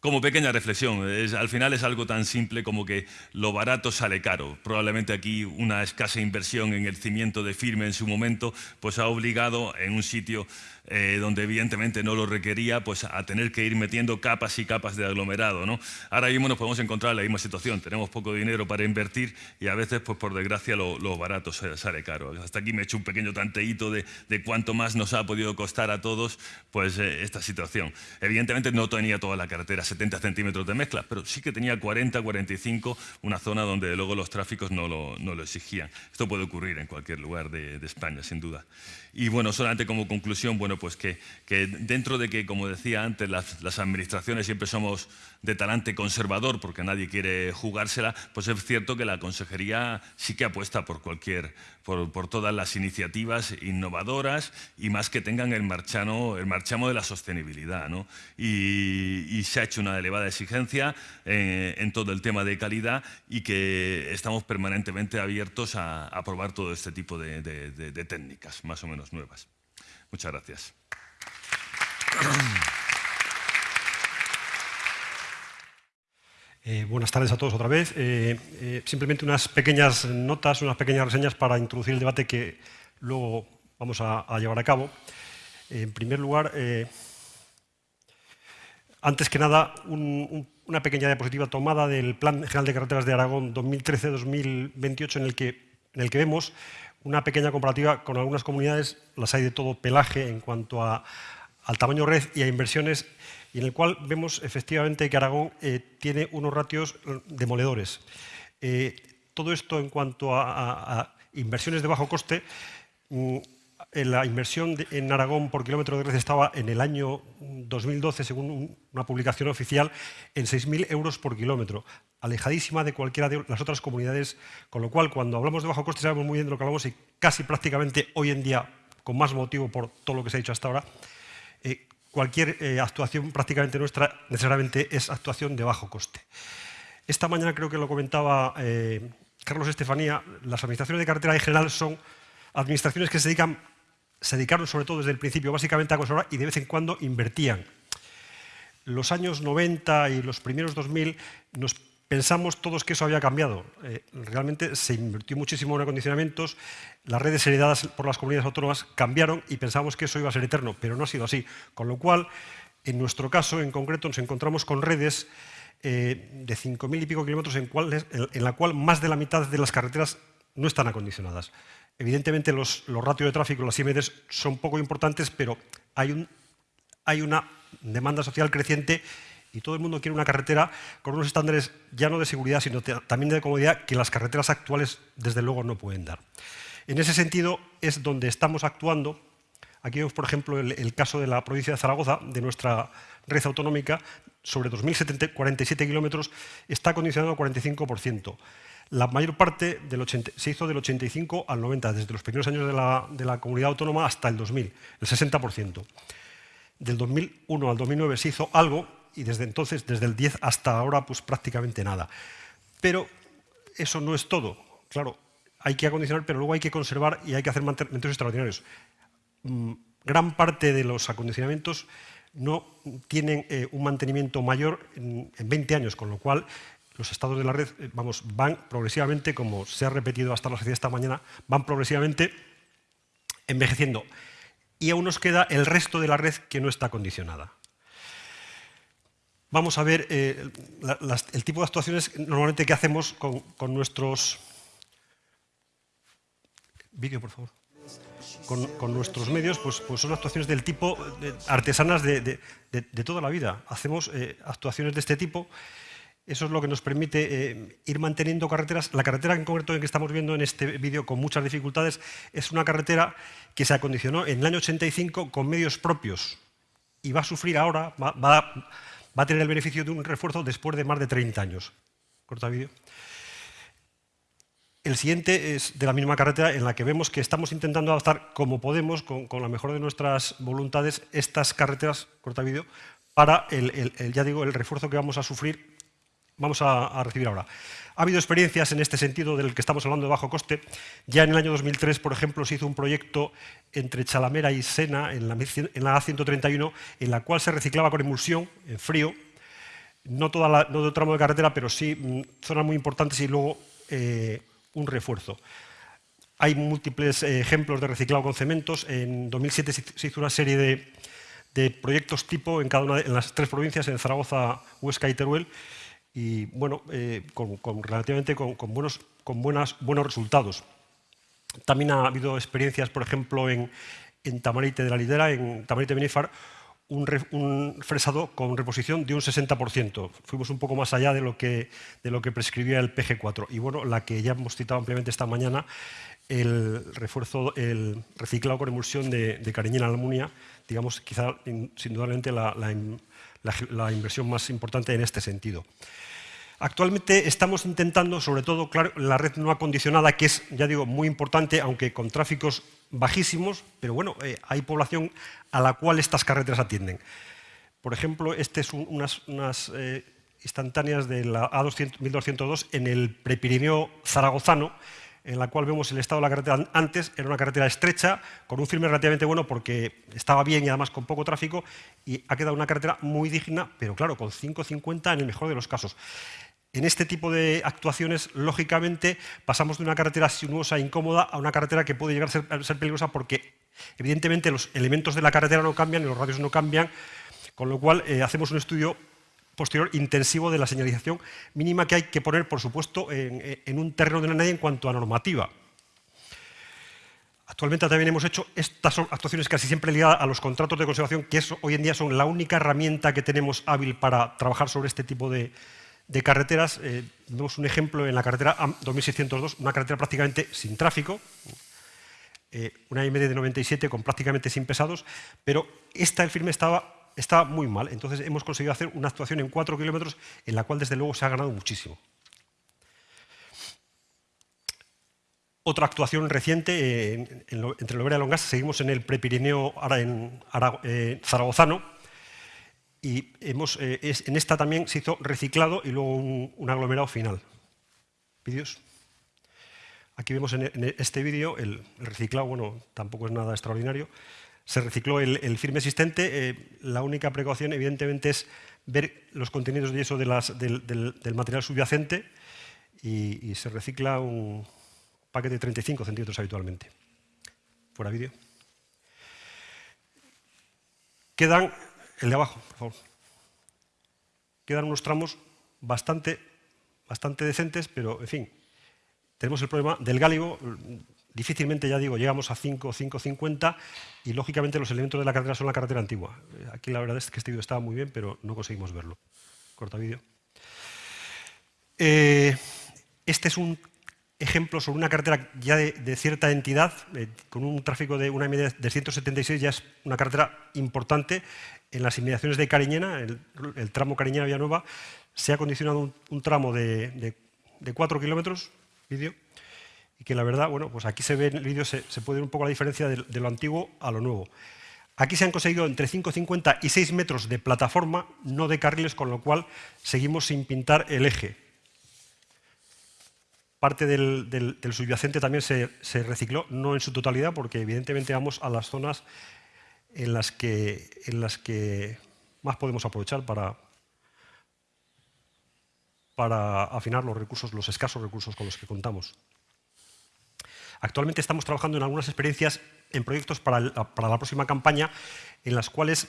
como pequeña reflexión, al final es algo tan simple como que lo barato sale caro. Probablemente aquí una escasa inversión en el cimiento de firme en su momento pues ha obligado en un sitio eh, donde evidentemente no lo requería, pues a tener que ir metiendo capas y capas de aglomerado. ¿no? Ahora mismo nos podemos encontrar en la misma situación, tenemos poco dinero para invertir y a veces, pues por desgracia, lo, barato sale caro. Hasta aquí me he hecho un pequeño tanteíto de, cuánto más nos ha podido costar a todos pues, eh, esta situación. Evidentemente no tenía toda la carretera 70 centímetros de mezcla, pero sí que tenía 40, 45, una zona donde luego los tráficos no lo, no lo exigían. Esto puede ocurrir en cualquier lugar de, de España, sin duda. Y bueno, solamente como conclusión, bueno, pues que, dentro de que, como decía antes, las, administraciones siempre somos de talante conservador porque nadie quiere jugársela, pues es cierto que la consejería sí que apuesta por cualquier, por, todas las iniciativas innovadoras y más que tengan el, marchano, el marchamo de la sostenibilidad. ¿no? Y, se ha hecho una elevada exigencia eh, en todo el tema de calidad y que estamos permanentemente abiertos a, probar todo este tipo de técnicas, más o menos nuevas. Muchas gracias. Eh, buenas tardes a todos otra vez. Eh, eh, simplemente unas pequeñas notas, unas pequeñas reseñas para introducir el debate que luego vamos a, llevar a cabo. en primer lugar, antes que nada, una pequeña diapositiva tomada del Plan General de Carreteras de Aragón 2013-2028 en, el que, en el que vemos una pequeña comparativa con algunas comunidades, las hay de todo pelaje en cuanto al tamaño red y a inversiones, y en el cual vemos efectivamente que Aragón eh, tiene unos ratios demoledores. Eh, todo esto en cuanto a, inversiones de bajo coste, mm, la inversión en Aragón por kilómetro de red estaba en el año 2012, según una publicación oficial, en 6.000 euros por kilómetro alejadísima de cualquiera de las otras comunidades, con lo cual cuando hablamos de bajo coste sabemos muy bien de lo que hablamos y casi prácticamente hoy en día, con más motivo por todo lo que se ha dicho hasta ahora, eh, cualquier eh, actuación prácticamente nuestra necesariamente es actuación de bajo coste. Esta mañana creo que lo comentaba eh, Carlos Estefanía, las administraciones de carretera en general son administraciones que se dedican se dedicaron sobre todo desde el principio básicamente a conservar y de vez en cuando invertían. Los años 90 y los primeros 2000 nos Pensamos todos que eso había cambiado. Eh, realmente se invirtió muchísimo en acondicionamientos, las redes heredadas por las comunidades autónomas cambiaron y pensamos que eso iba a ser eterno, pero no ha sido así. Con lo cual, en nuestro caso en concreto, nos encontramos con redes eh, de 5.000 y pico kilómetros en, en, la cual más de la mitad de las carreteras no están acondicionadas. Evidentemente los, los ratios de tráfico, las IMDs, son poco importantes, pero hay, un, hay una demanda social creciente y todo el mundo quiere una carretera con unos estándares ya no de seguridad, sino también de comodidad que las carreteras actuales desde luego no pueden dar. En ese sentido es donde estamos actuando. Aquí vemos, por ejemplo, el, caso de la provincia de Zaragoza, de nuestra red autonómica, sobre 2.047 kilómetros, está condicionado al 45%. La mayor parte del se hizo del 85 al 90, desde los primeros años de la, de la comunidad autónoma hasta el 2000, el 60%. del 2001 al 2009 se hizo algo y desde entonces, desde el 10 hasta ahora, pues prácticamente nada. Pero eso no es todo. Claro, hay que acondicionar, pero luego hay que conservar y hay que hacer mantenimientos extraordinarios. Mm, gran parte de los acondicionamientos no tienen eh, un mantenimiento mayor en, 20 años, con lo cual los estados de la red eh, vamos, van progresivamente, como se ha repetido hasta la sociedad esta mañana, van progresivamente envejeciendo. Y aún nos queda el resto de la red que no está acondicionada. Vamos a ver eh, el tipo de actuaciones normalmente que hacemos con, con nuestros... Vídeo, por favor con, nuestros medios, pues, pues, son actuaciones del tipo artesanas de, toda la vida. Hacemos eh, actuaciones de este tipo. Eso es lo que nos permite eh, ir manteniendo carreteras. La carretera en concreto en que estamos viendo en este vídeo con muchas dificultades es una carretera que se acondicionó en el año 85 con medios propios y va a sufrir ahora, va, va a tener el beneficio de un refuerzo después de más de 30 años. Corta vídeo. El siguiente es de la misma carretera en la que vemos que estamos intentando adaptar como podemos, con, la mejor de nuestras voluntades, estas carreteras, corta vídeo, para el, ya digo, el refuerzo que vamos a sufrir, vamos a, recibir ahora. Ha habido experiencias en este sentido del que estamos hablando de bajo coste. Ya en el año 2003, por ejemplo, se hizo un proyecto entre Chalamera y Sena, en la, en la A131, en la cual se reciclaba con emulsión, en frío, no, todo el tramo de carretera, pero sí mm, zonas muy importantes y luego eh, un refuerzo. Hay múltiples eh, ejemplos de reciclado con cementos. En 2007 se hizo una serie de, proyectos tipo en cada una de en las tres provincias, en Zaragoza, Huesca y Teruel, y bueno, eh, con, relativamente con, buenos, con buenas, buenos resultados. También ha habido experiencias, por ejemplo, en, en Tamarite de la Lidera, en Tamarite Benifar, un, fresado con reposición de un 60%. Fuimos un poco más allá de lo, que, de lo que prescribía el PG4. Y bueno, la que ya hemos citado ampliamente esta mañana, el refuerzo, el reciclado con emulsión de, de Cariñena Almunia, digamos, quizá sin la, la inversión más importante en este sentido. Actualmente estamos intentando, sobre todo, claro, la red no acondicionada, que es, ya digo, muy importante, aunque con tráficos bajísimos, pero bueno, eh, hay población a la cual estas carreteras atienden. Por ejemplo, este es unas, eh, instantáneas de la A1202 en el Prepirineo zaragozano, en la cual vemos el estado de la carretera antes, era una carretera estrecha, con un firme relativamente bueno porque estaba bien y además con poco tráfico, y ha quedado una carretera muy digna, pero claro, con 5.50 en el mejor de los casos. En este tipo de actuaciones, lógicamente, pasamos de una carretera sinuosa e incómoda a una carretera que puede llegar a ser, peligrosa porque, evidentemente, los elementos de la carretera no cambian y los radios no cambian, con lo cual eh, hacemos un estudio posterior intensivo de la señalización mínima que hay que poner, por supuesto, en, un terreno de la nadie en cuanto a normativa. Actualmente también hemos hecho estas actuaciones casi siempre ligadas a los contratos de conservación, que hoy en día son la única herramienta que tenemos hábil para trabajar sobre este tipo de, carreteras, eh, vemos un ejemplo en la carretera 2602, una carretera prácticamente sin tráfico, eh, una MD de 97 con prácticamente sin pesados, pero esta el firme estaba, estaba muy mal. Entonces hemos conseguido hacer una actuación en 4 kilómetros en la cual desde luego se ha ganado muchísimo. Otra actuación reciente, eh, entre Lovera y Longas, seguimos en el Prepirineo ahora en zaragozano, y hemos, eh, en esta también se hizo reciclado y luego un, aglomerado final. ¿Vídeos? Aquí vemos en, este vídeo el, reciclado, bueno, tampoco es nada extraordinario. Se recicló el, firme existente. Eh, la única precaución, evidentemente, es ver los contenidos de yeso del, material subyacente y, se recicla un paquete de 35 centímetros habitualmente. Fuera vídeo. Quedan el de abajo, por favor. Quedan unos tramos bastante, bastante decentes, pero, en fin, tenemos el problema del gáligo. Difícilmente, ya digo, llegamos a 5, 5,50 y, lógicamente, los elementos de la carretera son la carretera antigua. Aquí la verdad es que este vídeo estaba muy bien, pero no conseguimos verlo. Corta vídeo. Eh, este es un ejemplo sobre una carretera ya de, cierta entidad, eh, con un tráfico de una media de 176, ya es una carretera importante en las inmediaciones de Cariñena, el, tramo Cariñena-Villanueva, se ha condicionado un, tramo de, 4 kilómetros, vídeo, y que la verdad, bueno, pues aquí se ve en el vídeo, se, puede ver un poco la diferencia de, lo antiguo a lo nuevo. Aquí se han conseguido entre 5,50 y 6 metros de plataforma, no de carriles, con lo cual seguimos sin pintar el eje. Parte del, subyacente también se, recicló, no en su totalidad, porque evidentemente vamos a las zonas en las que, en las que más podemos aprovechar para, para afinar los recursos, los escasos recursos con los que contamos. Actualmente estamos trabajando en algunas experiencias, en proyectos para, la próxima campaña, en las cuales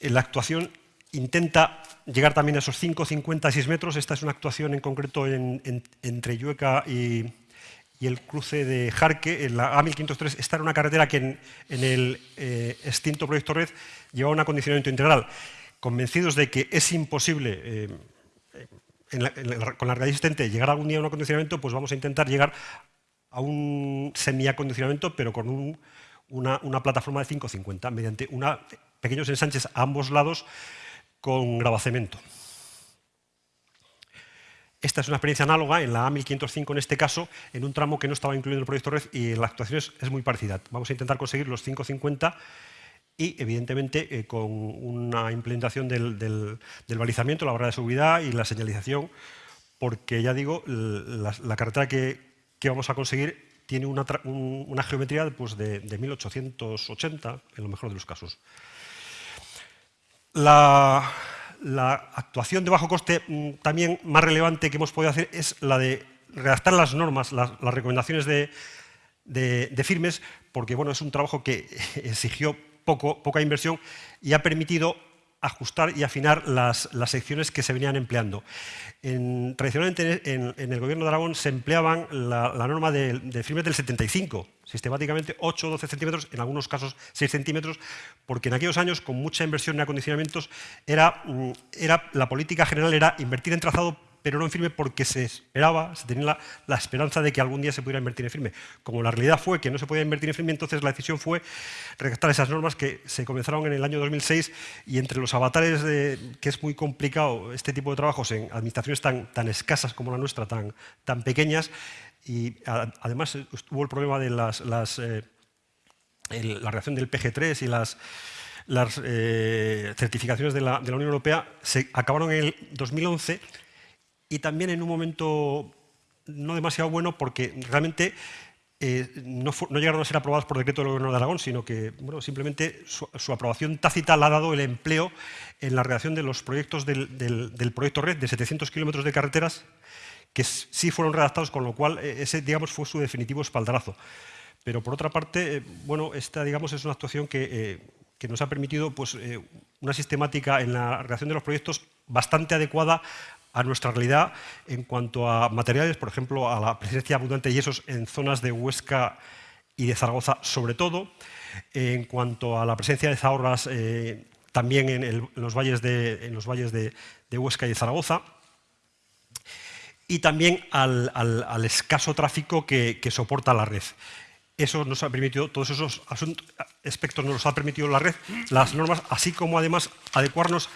la actuación intenta llegar también a esos 5, 50, 6 metros. Esta es una actuación en concreto entre Llueca y, el cruce de Jarque, en la A1503. Esta era una carretera que en, el eh, extinto proyecto Red llevaba un acondicionamiento integral. Convencidos de que es imposible eh, con la realidad existente llegar algún día a un acondicionamiento, pues vamos a intentar llegar a un semiacondicionamiento, pero con una, plataforma de 550, mediante pequeños ensanches a ambos lados con grabacemento. Esta es una experiencia análoga en la A1505 en este caso, en un tramo que no estaba incluido en el proyecto Red y la actuación es, muy parecida. Vamos a intentar conseguir los 550 y evidentemente eh, con una implementación del, balizamiento, la barrera de seguridad y la señalización, porque ya digo, la, carretera que, vamos a conseguir tiene una, geometría pues, de, 1880, en lo mejor de los casos. La, actuación de bajo coste mm, también más relevante que hemos podido hacer es la de redactar las normas, las, recomendaciones de, de, firmes, porque bueno, es un trabajo que exigió poca inversión y ha permitido ajustar y afinar las, secciones que se venían empleando. tradicionalmente en, el gobierno de Aragón se empleaban la, norma de, de, del 75, sistemáticamente 8 o 12 centímetros, en algunos casos 6 centímetros, porque en aquellos años, con mucha inversión en acondicionamientos, era, mm, era, la política general era invertir en trazado pero no en firme porque se esperaba, se tenía la, esperanza de que algún día se pudiera invertir en firme. Como la realidad fue que no se podía invertir en firme, entonces la decisión fue redactar esas normas que se comenzaron en el año 2006 y entre los avatares de que es muy complicado este tipo de trabajos en administraciones tan, tan escasas como la nuestra, tan, tan pequeñas, y además hubo el problema de las, eh, la reacción del PG3 y las, las eh, certificaciones de la, de la Unión Europea se acabaron en el 2011 y también en un momento no demasiado bueno porque realmente eh, no, llegaron a ser aprobadas por decreto del Gobierno de Aragón, sino que bueno, simplemente su, aprobación tácita le ha dado el empleo en la redacción de los proyectos del, proyecto Red de 700 kilómetros de carreteras que sí fueron redactados, con lo cual eh, ese digamos, fue su definitivo espaldarazo. Pero por otra parte, eh, bueno, esta digamos, es una actuación que, que nos ha permitido pues, una sistemática en la redacción de los proyectos bastante adecuada a nuestra realidad en cuanto a materiales, por ejemplo, a la presencia abundante de yesos en zonas de Huesca y de Zaragoza, sobre todo, en cuanto a la presencia de zahorras eh, también en, los valles, de, los Huesca y de Zaragoza, y también al, escaso tráfico que, soporta la red. Eso nos ha permitido, todos esos aspectos nos ha permitido la red, las normas, así como además adecuarnos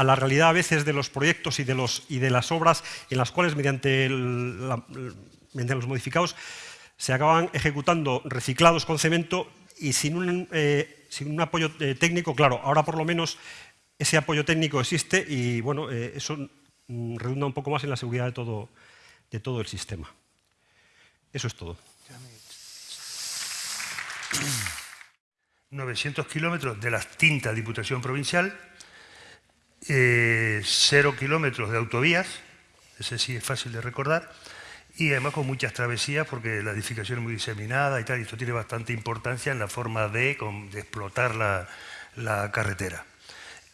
a la realidad a veces de los proyectos y de, los, y de las obras en las cuales mediante, los modificados se acaban ejecutando reciclados con cemento y sin un, eh, sin un apoyo eh, técnico, claro, ahora por lo menos ese apoyo técnico existe y bueno, eh, eso mm, redunda un poco más en la seguridad de todo, de todo el sistema. Eso es todo. 900 kilómetros de la extinta Diputación Provincial, eh, cero kilómetros de autovías, ese sí es fácil de recordar, y además con muchas travesías porque la edificación es muy diseminada y tal, y esto tiene bastante importancia en la forma de, explotar la, carretera.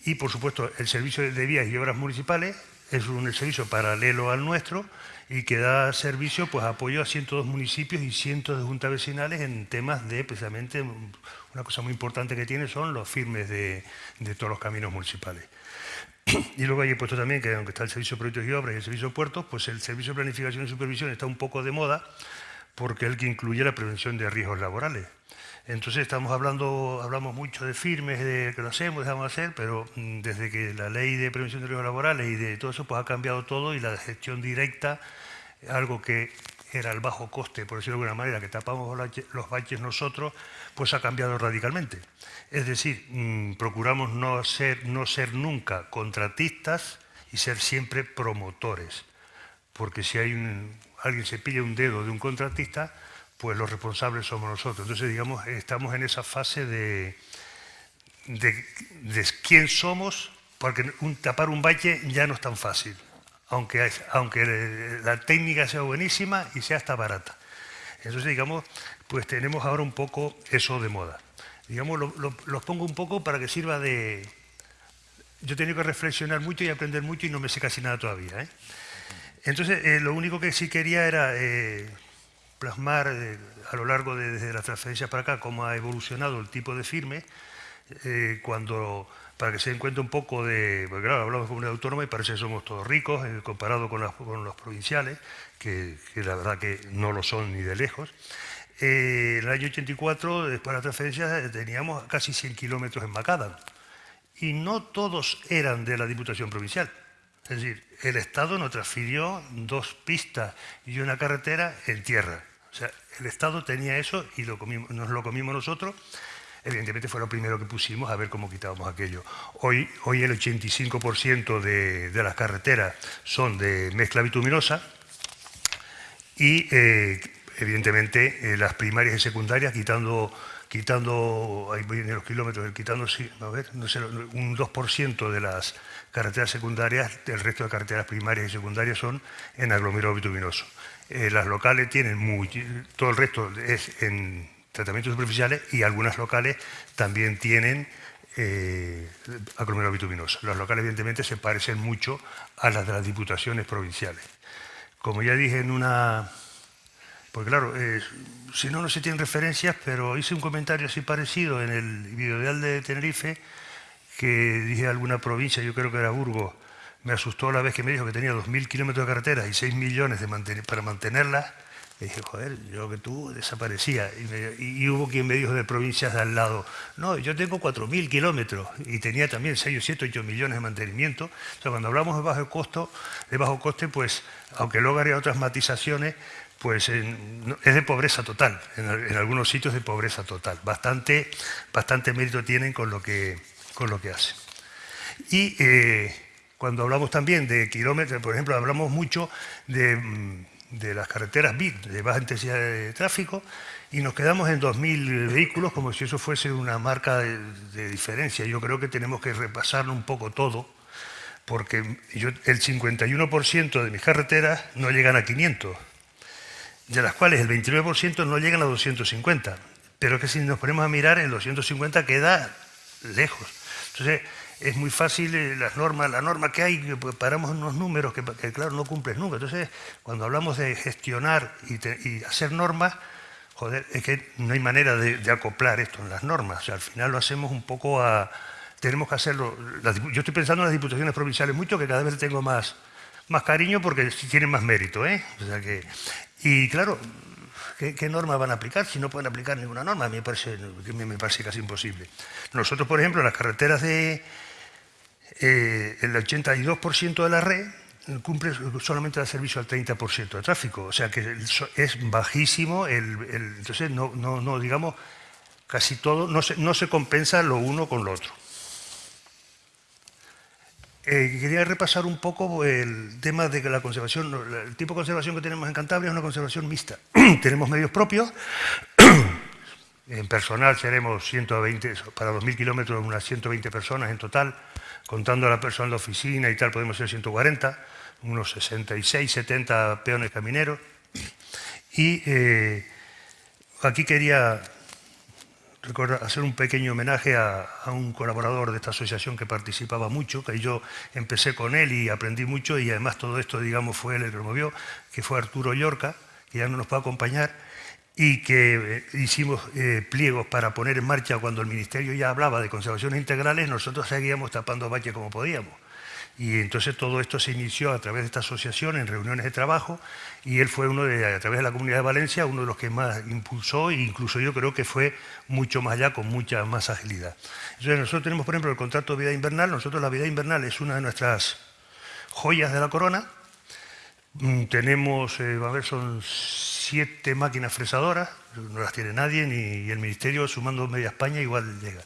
Y por supuesto el servicio de vías y obras municipales es un servicio paralelo al nuestro y que da servicio, pues apoyo a 102 municipios y cientos de juntas vecinales en temas de, precisamente, una cosa muy importante que tiene son los firmes de todos los caminos municipales. Y luego hay puesto también que aunque está el servicio de proyectos y obras y el servicio de puertos, pues el servicio de planificación y supervisión está un poco de moda porque es el que incluye la prevención de riesgos laborales. Entonces estamos hablando, hablamos mucho de firmes, de que lo hacemos, dejamos hacer, pero mm, desde que la ley de prevención de riesgos laborales y de todo eso pues ha cambiado todo y la gestión directa, algo que era el bajo coste, por decirlo de alguna manera, que tapamos los baches nosotros, pues ha cambiado radicalmente. Es decir, mm, procuramos no ser, nunca contratistas y ser siempre promotores. Porque si alguien se pilla un dedo de un contratista, pues los responsables somos nosotros. Entonces, digamos, estamos en esa fase de, de, quién somos, porque tapar un valle ya no es tan fácil aunque, aunque la técnica sea buenísima y sea hasta barata. Entonces, digamos, pues tenemos ahora un poco eso de moda. Digamos, los pongo un poco para que sirva de... Yo he tenido que reflexionar mucho y aprender mucho y no me sé casi nada todavía. ¿eh? Entonces, eh, lo único que sí quería era eh, plasmar a lo largo de desde la transferencia para acá cómo ha evolucionado el tipo de firme cuando para que se den cuenta un poco de, porque claro, hablamos de comunidad autónoma y parece que somos todos ricos comparado con, los provinciales, que, la verdad que no lo son ni de lejos. Eh, en el año 84, después de la transferencia, teníamos casi 100 kilómetros en Macadam y no todos eran de la Diputación Provincial. Es decir, el Estado nos transfirió dos pistas y una carretera en tierra. O sea, el Estado tenía eso y nos lo comimos nosotros evidentemente fue lo primero que pusimos a ver cómo quitábamos aquello. Hoy, hoy el 85% de, las carreteras son de mezcla bituminosa y eh, evidentemente eh, las primarias y secundarias quitando quitando, ahí vienen los kilómetros, quitando a ver, no sé, un 2% de las carreteras secundarias, el resto de carreteras primarias y secundarias son en aglomerado bituminoso. Eh, las locales tienen muy, todo el resto es en tratamientos superficiales y algunas locales también tienen eh, aglomerado bituminoso. Las locales evidentemente se parecen mucho a las de las diputaciones provinciales. Como ya dije en una... Porque claro, eh, si no, no se tienen referencias, pero hice un comentario así parecido en el videodeal de Tenerife, que dije alguna provincia, yo creo que era Burgos, me asustó la vez que me dijo que tenía 2.000 kilómetros de carreteras y 6 millones de para mantenerlas, y dije, joder, yo que tú desaparecía. Y, hubo quien me dijo de provincias de al lado, no, yo tengo 4.000 kilómetros y tenía también 6 o 7, 8 millones de mantenimiento. O sea, cuando hablamos de bajo costo, de bajo coste, pues, aunque luego haría otras matizaciones, pues es de pobreza total, en, algunos sitios de pobreza total. Bastante, bastante mérito tienen con lo que, con lo que hacen. Y eh, cuando hablamos también de kilómetros, por ejemplo, hablamos mucho de mm, las carreteras BID, de baja intensidad de tráfico, y nos quedamos en 2.000 vehículos como si eso fuese una marca de, diferencia. Yo creo que tenemos que repasarlo un poco todo, porque el 51% de mis carreteras no llegan a 500, de las cuales el 29% no llegan a 250. Pero que si nos ponemos a mirar, el 250 queda lejos. Entonces, es muy fácil eh, las normas, la norma que hay, pues, paramos unos números que, claro no cumples nunca. Entonces, cuando hablamos de gestionar y, hacer normas, joder, es que no hay manera de, acoplar esto en las normas. O sea, al final lo hacemos un poco a... Tenemos que hacerlo... yo estoy pensando en las diputaciones provinciales mucho, que cada vez tengo más, más cariño porque tienen más mérito. ¿eh? O sea que, y claro, ¿Qué, normas van a aplicar si no pueden aplicar ninguna norma? A mí me parece, me parece casi imposible. Nosotros, por ejemplo, en las carreteras de, eh, el 82% de la red cumple solamente el servicio al 30% de tráfico, o sea que es bajísimo, el, entonces no, no, digamos, casi todo, no se, no se compensa lo uno con lo otro. Eh, quería repasar un poco el tema de que la conservación, el tipo de conservación que tenemos en Cantabria es una conservación mixta. tenemos medios propios, en personal seremos 120, para 2.000 kilómetros unas 120 personas en total, contando a la persona de oficina y tal, podemos ser 140, unos 66, 70 peones camineros. Y eh, aquí quería hacer un pequeño homenaje a, un colaborador de esta asociación que participaba mucho, que yo empecé con él y aprendí mucho y además todo esto, digamos, fue él el que lo movió, que fue Arturo Llorca, que ya no nos puede acompañar, y que eh, hicimos eh, pliegos para poner en marcha cuando el Ministerio ya hablaba de conservaciones integrales, nosotros seguíamos tapando valle como podíamos. Y entonces todo esto se inició a través de esta asociación en reuniones de trabajo y él fue uno de, a través de la Comunidad de Valencia, uno de los que más impulsó e incluso yo creo que fue mucho más allá, con mucha más agilidad. Entonces nosotros tenemos, por ejemplo, el contrato de vida invernal. Nosotros la vida invernal es una de nuestras joyas de la corona Mm, tenemos, eh, a ver, son siete máquinas fresadoras, no las tiene nadie, ni el Ministerio, sumando media España, igual llega.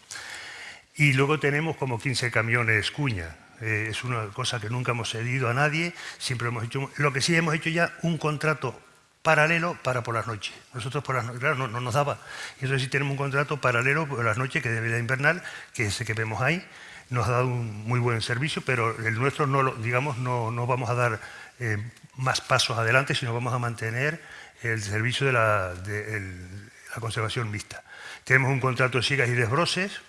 Y luego tenemos como 15 camiones cuña. Eh, es una cosa que nunca hemos cedido a nadie, siempre hemos hecho... Lo que sí hemos hecho ya un contrato paralelo para por las noches. Nosotros por las noches, claro, no, nos daba. Y entonces sí tenemos un contrato paralelo por las noches, que de invernal, que es ese que vemos ahí, nos ha dado un muy buen servicio, pero el nuestro no, lo, digamos, no, no vamos a dar eh, más pasos adelante, sino vamos a mantener el servicio de la, la conservación mixta. Tenemos un contrato de sigas y desbroses,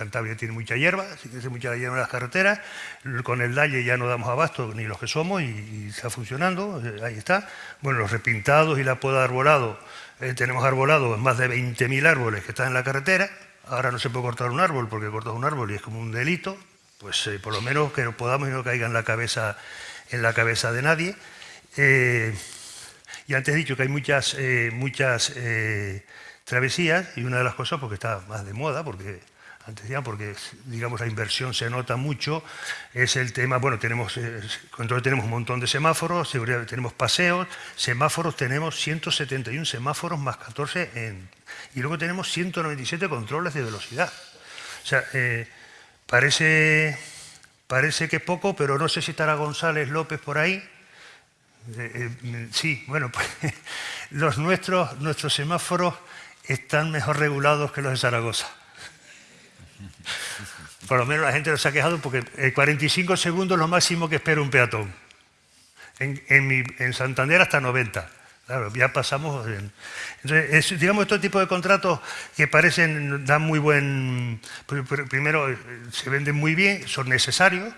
Cantabria tiene mucha hierba, así que hace mucha hierba en las carreteras. Con el Dalle ya no damos abasto ni los que somos y, está funcionando, eh, ahí está. Bueno, los repintados y la poda arbolado, eh, tenemos arbolado más de 20.000 árboles que están en la carretera. Ahora no se puede cortar un árbol porque cortas un árbol y es como un delito. Pues por lo menos que podamos y no caiga en la cabeza en la cabeza de nadie. Eh, y antes he dicho que hay muchas, eh, muchas eh, travesías y una de las cosas, porque está más de moda, porque porque digamos la inversión se nota mucho, es el tema, bueno, tenemos, control tenemos un montón de semáforos, tenemos paseos, semáforos tenemos 171 semáforos más 14 en, y luego tenemos 197 controles de velocidad. O sea, parece Parece que poco, pero no sé si estará González López por ahí. Eh, eh, sí, bueno, pues los nuestros, nuestros semáforos están mejor regulados que los de Zaragoza. Por lo menos la gente nos ha quejado porque en 45 segundos lo máximo que espera un peatón. En, en Santander hasta 90. Claro, ya pasamos. Entonces, digamos, este tipo de contratos que parecen, dan muy buen. Primero, eh, se venden muy bien, son necesarios,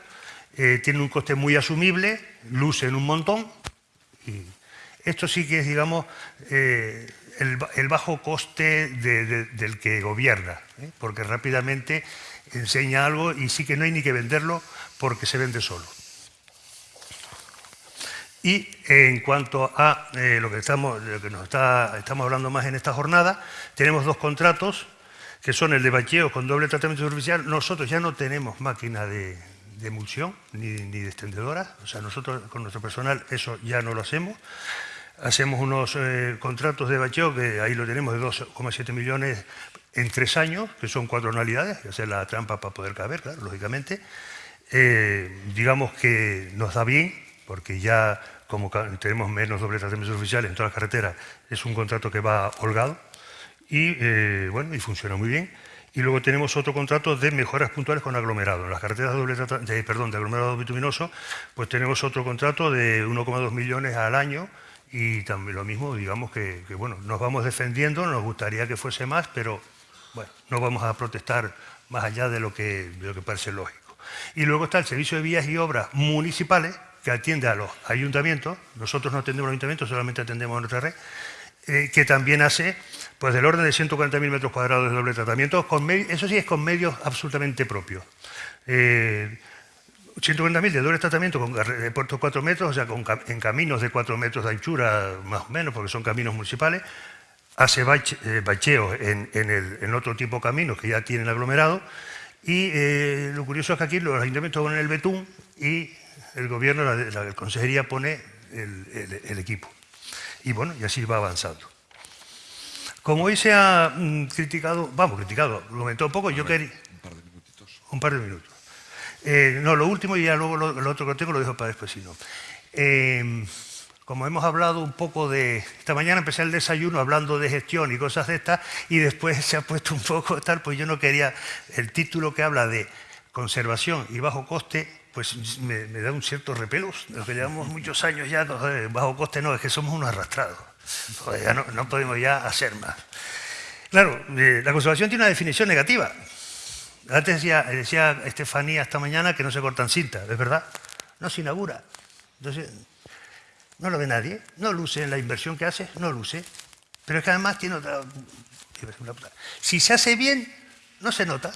eh, tienen un coste muy asumible, lucen un montón. Y esto sí que es, digamos, eh, el, bajo coste del que gobierna, porque rápidamente enseña algo y sí que no hay ni que venderlo porque se vende solo. Y en cuanto a eh, lo que, estamos, que nos está, estamos hablando más en esta jornada, tenemos dos contratos, que son el de bacheo con doble tratamiento superficial. Nosotros ya no tenemos máquina de, emulsión ni, de extendedora, o sea, nosotros con nuestro personal eso ya no lo hacemos. Hacemos unos eh, contratos de bacheo, que ahí lo tenemos, de 2,7 millones en tres años, que son cuatro anualidades, que hacer la trampa para poder caber, claro, lógicamente. Eh, digamos que nos da bien, porque ya como tenemos menos doble tratamientos oficiales en todas las carreteras, es un contrato que va holgado y, eh, bueno, y funciona muy bien. Y luego tenemos otro contrato de mejoras puntuales con aglomerado. En las carreteras de, doble perdón, de aglomerado bituminoso, pues tenemos otro contrato de 1,2 millones al año y también lo mismo, digamos que, bueno, nos vamos defendiendo, nos gustaría que fuese más, pero bueno, no vamos a protestar más allá de lo que, lo que parece lógico. Y luego está el servicio de vías y obras municipales, que atiende a los ayuntamientos, nosotros no atendemos los ayuntamientos, solamente atendemos a nuestra red, eh, que también hace pues del orden de 140.000 metros cuadrados de doble tratamiento, eso sí es con medios absolutamente propios. Eh, 140.000 de doble tratamiento con de puertos 4 metros, o sea, con, en caminos de 4 metros de anchura más o menos, porque son caminos municipales, hace eh, bacheos en, en, otro tipo de caminos que ya tienen aglomerado, y eh, lo curioso es que aquí los ayuntamientos ponen el betún y el gobierno, la, la consejería pone el, equipo. Y bueno, y así va avanzando. Como hoy se ha mm, criticado, vamos, criticado, lo comentó un poco, yo quería... Un par de minutitos. Un par de minutos. Eh, no, lo último y ya luego lo, otro que tengo lo dejo para después, si no. Eh, como hemos hablado un poco de... Esta mañana empecé el desayuno hablando de gestión y cosas de estas y después se ha puesto un poco tal, pues yo no quería... El título que habla de conservación y bajo coste pues me, da un cierto repelo. Los que llevamos muchos años ya, bajo coste no, es que somos unos arrastrados. ya no, podemos ya hacer más. Claro, eh, la conservación tiene una definición negativa. Antes decía, Estefanía esta mañana que no se cortan cintas, ¿es verdad? No se inaugura. Entonces, no lo ve nadie, no luce en la inversión que hace, no luce. Pero es que además tiene otra... Si se hace bien, no se nota.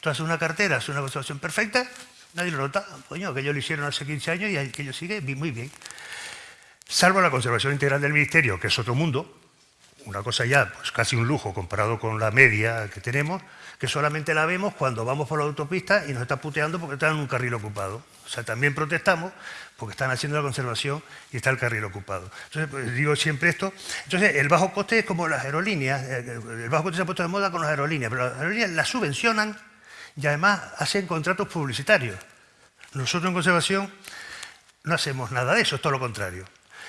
Tú haces una cartera, haces una conservación perfecta, Nadie lo nota. Coño, que ellos lo hicieron hace 15 años y aquello sigue muy bien. Salvo la conservación integral del Ministerio, que es otro mundo, una cosa ya, pues casi un lujo comparado con la media que tenemos, que solamente la vemos cuando vamos por la autopista y nos está puteando porque están en un carril ocupado. O sea, también protestamos porque están haciendo la conservación y está el carril ocupado. Entonces, pues, digo siempre esto. Entonces, el bajo coste es como las aerolíneas. Eh, el bajo coste se ha puesto de moda con las aerolíneas, pero las aerolíneas las subvencionan y además hacen contratos publicitarios. Nosotros en conservación no hacemos nada de eso, es todo lo contrario.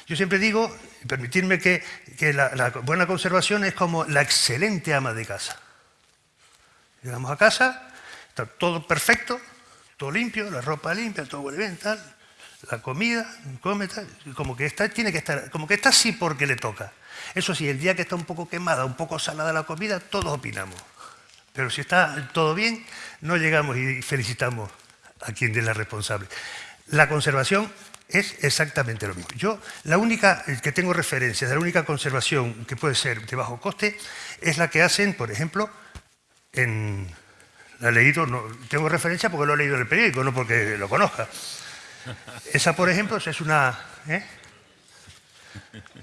Yo siempre digo, permitirme que, la, buena conservación es como la excelente ama de casa. Llegamos a casa, está todo perfecto, todo limpio, la ropa limpia, todo huele bien, tal, la comida, come tal, como que está, tiene que estar, como que está así porque le toca. Eso sí, el día que está un poco quemada, un poco salada la comida, todos opinamos. Pero si está todo bien, no llegamos y felicitamos a quien es la responsable. La conservación es exactamente lo mismo. Yo, la única que tengo referencia de la única conservación que puede ser de bajo coste es la que hacen, por ejemplo, en... La he leído, no, tengo referencia porque lo he leído en el periódico, no porque lo conozca. Esa, por ejemplo, es una... ¿eh?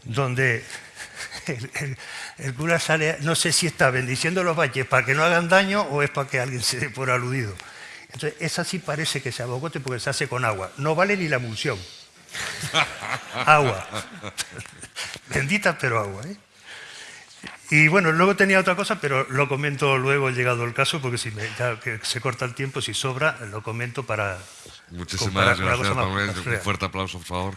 Donde el, cura sale, no sé si está bendiciendo los valles para que no hagan daño o es para que alguien se dé por aludido. Entonces, esa sí parece que sea bocote porque se hace con agua. No vale ni la emulsión. agua. Bendita, pero agua. ¿eh? Y bueno, luego tenía otra cosa, pero lo comento luego llegado el caso, porque si me, ya que se corta el tiempo, si sobra, lo comento para... Muchísimas gracias, Un fuerte aplauso, por favor.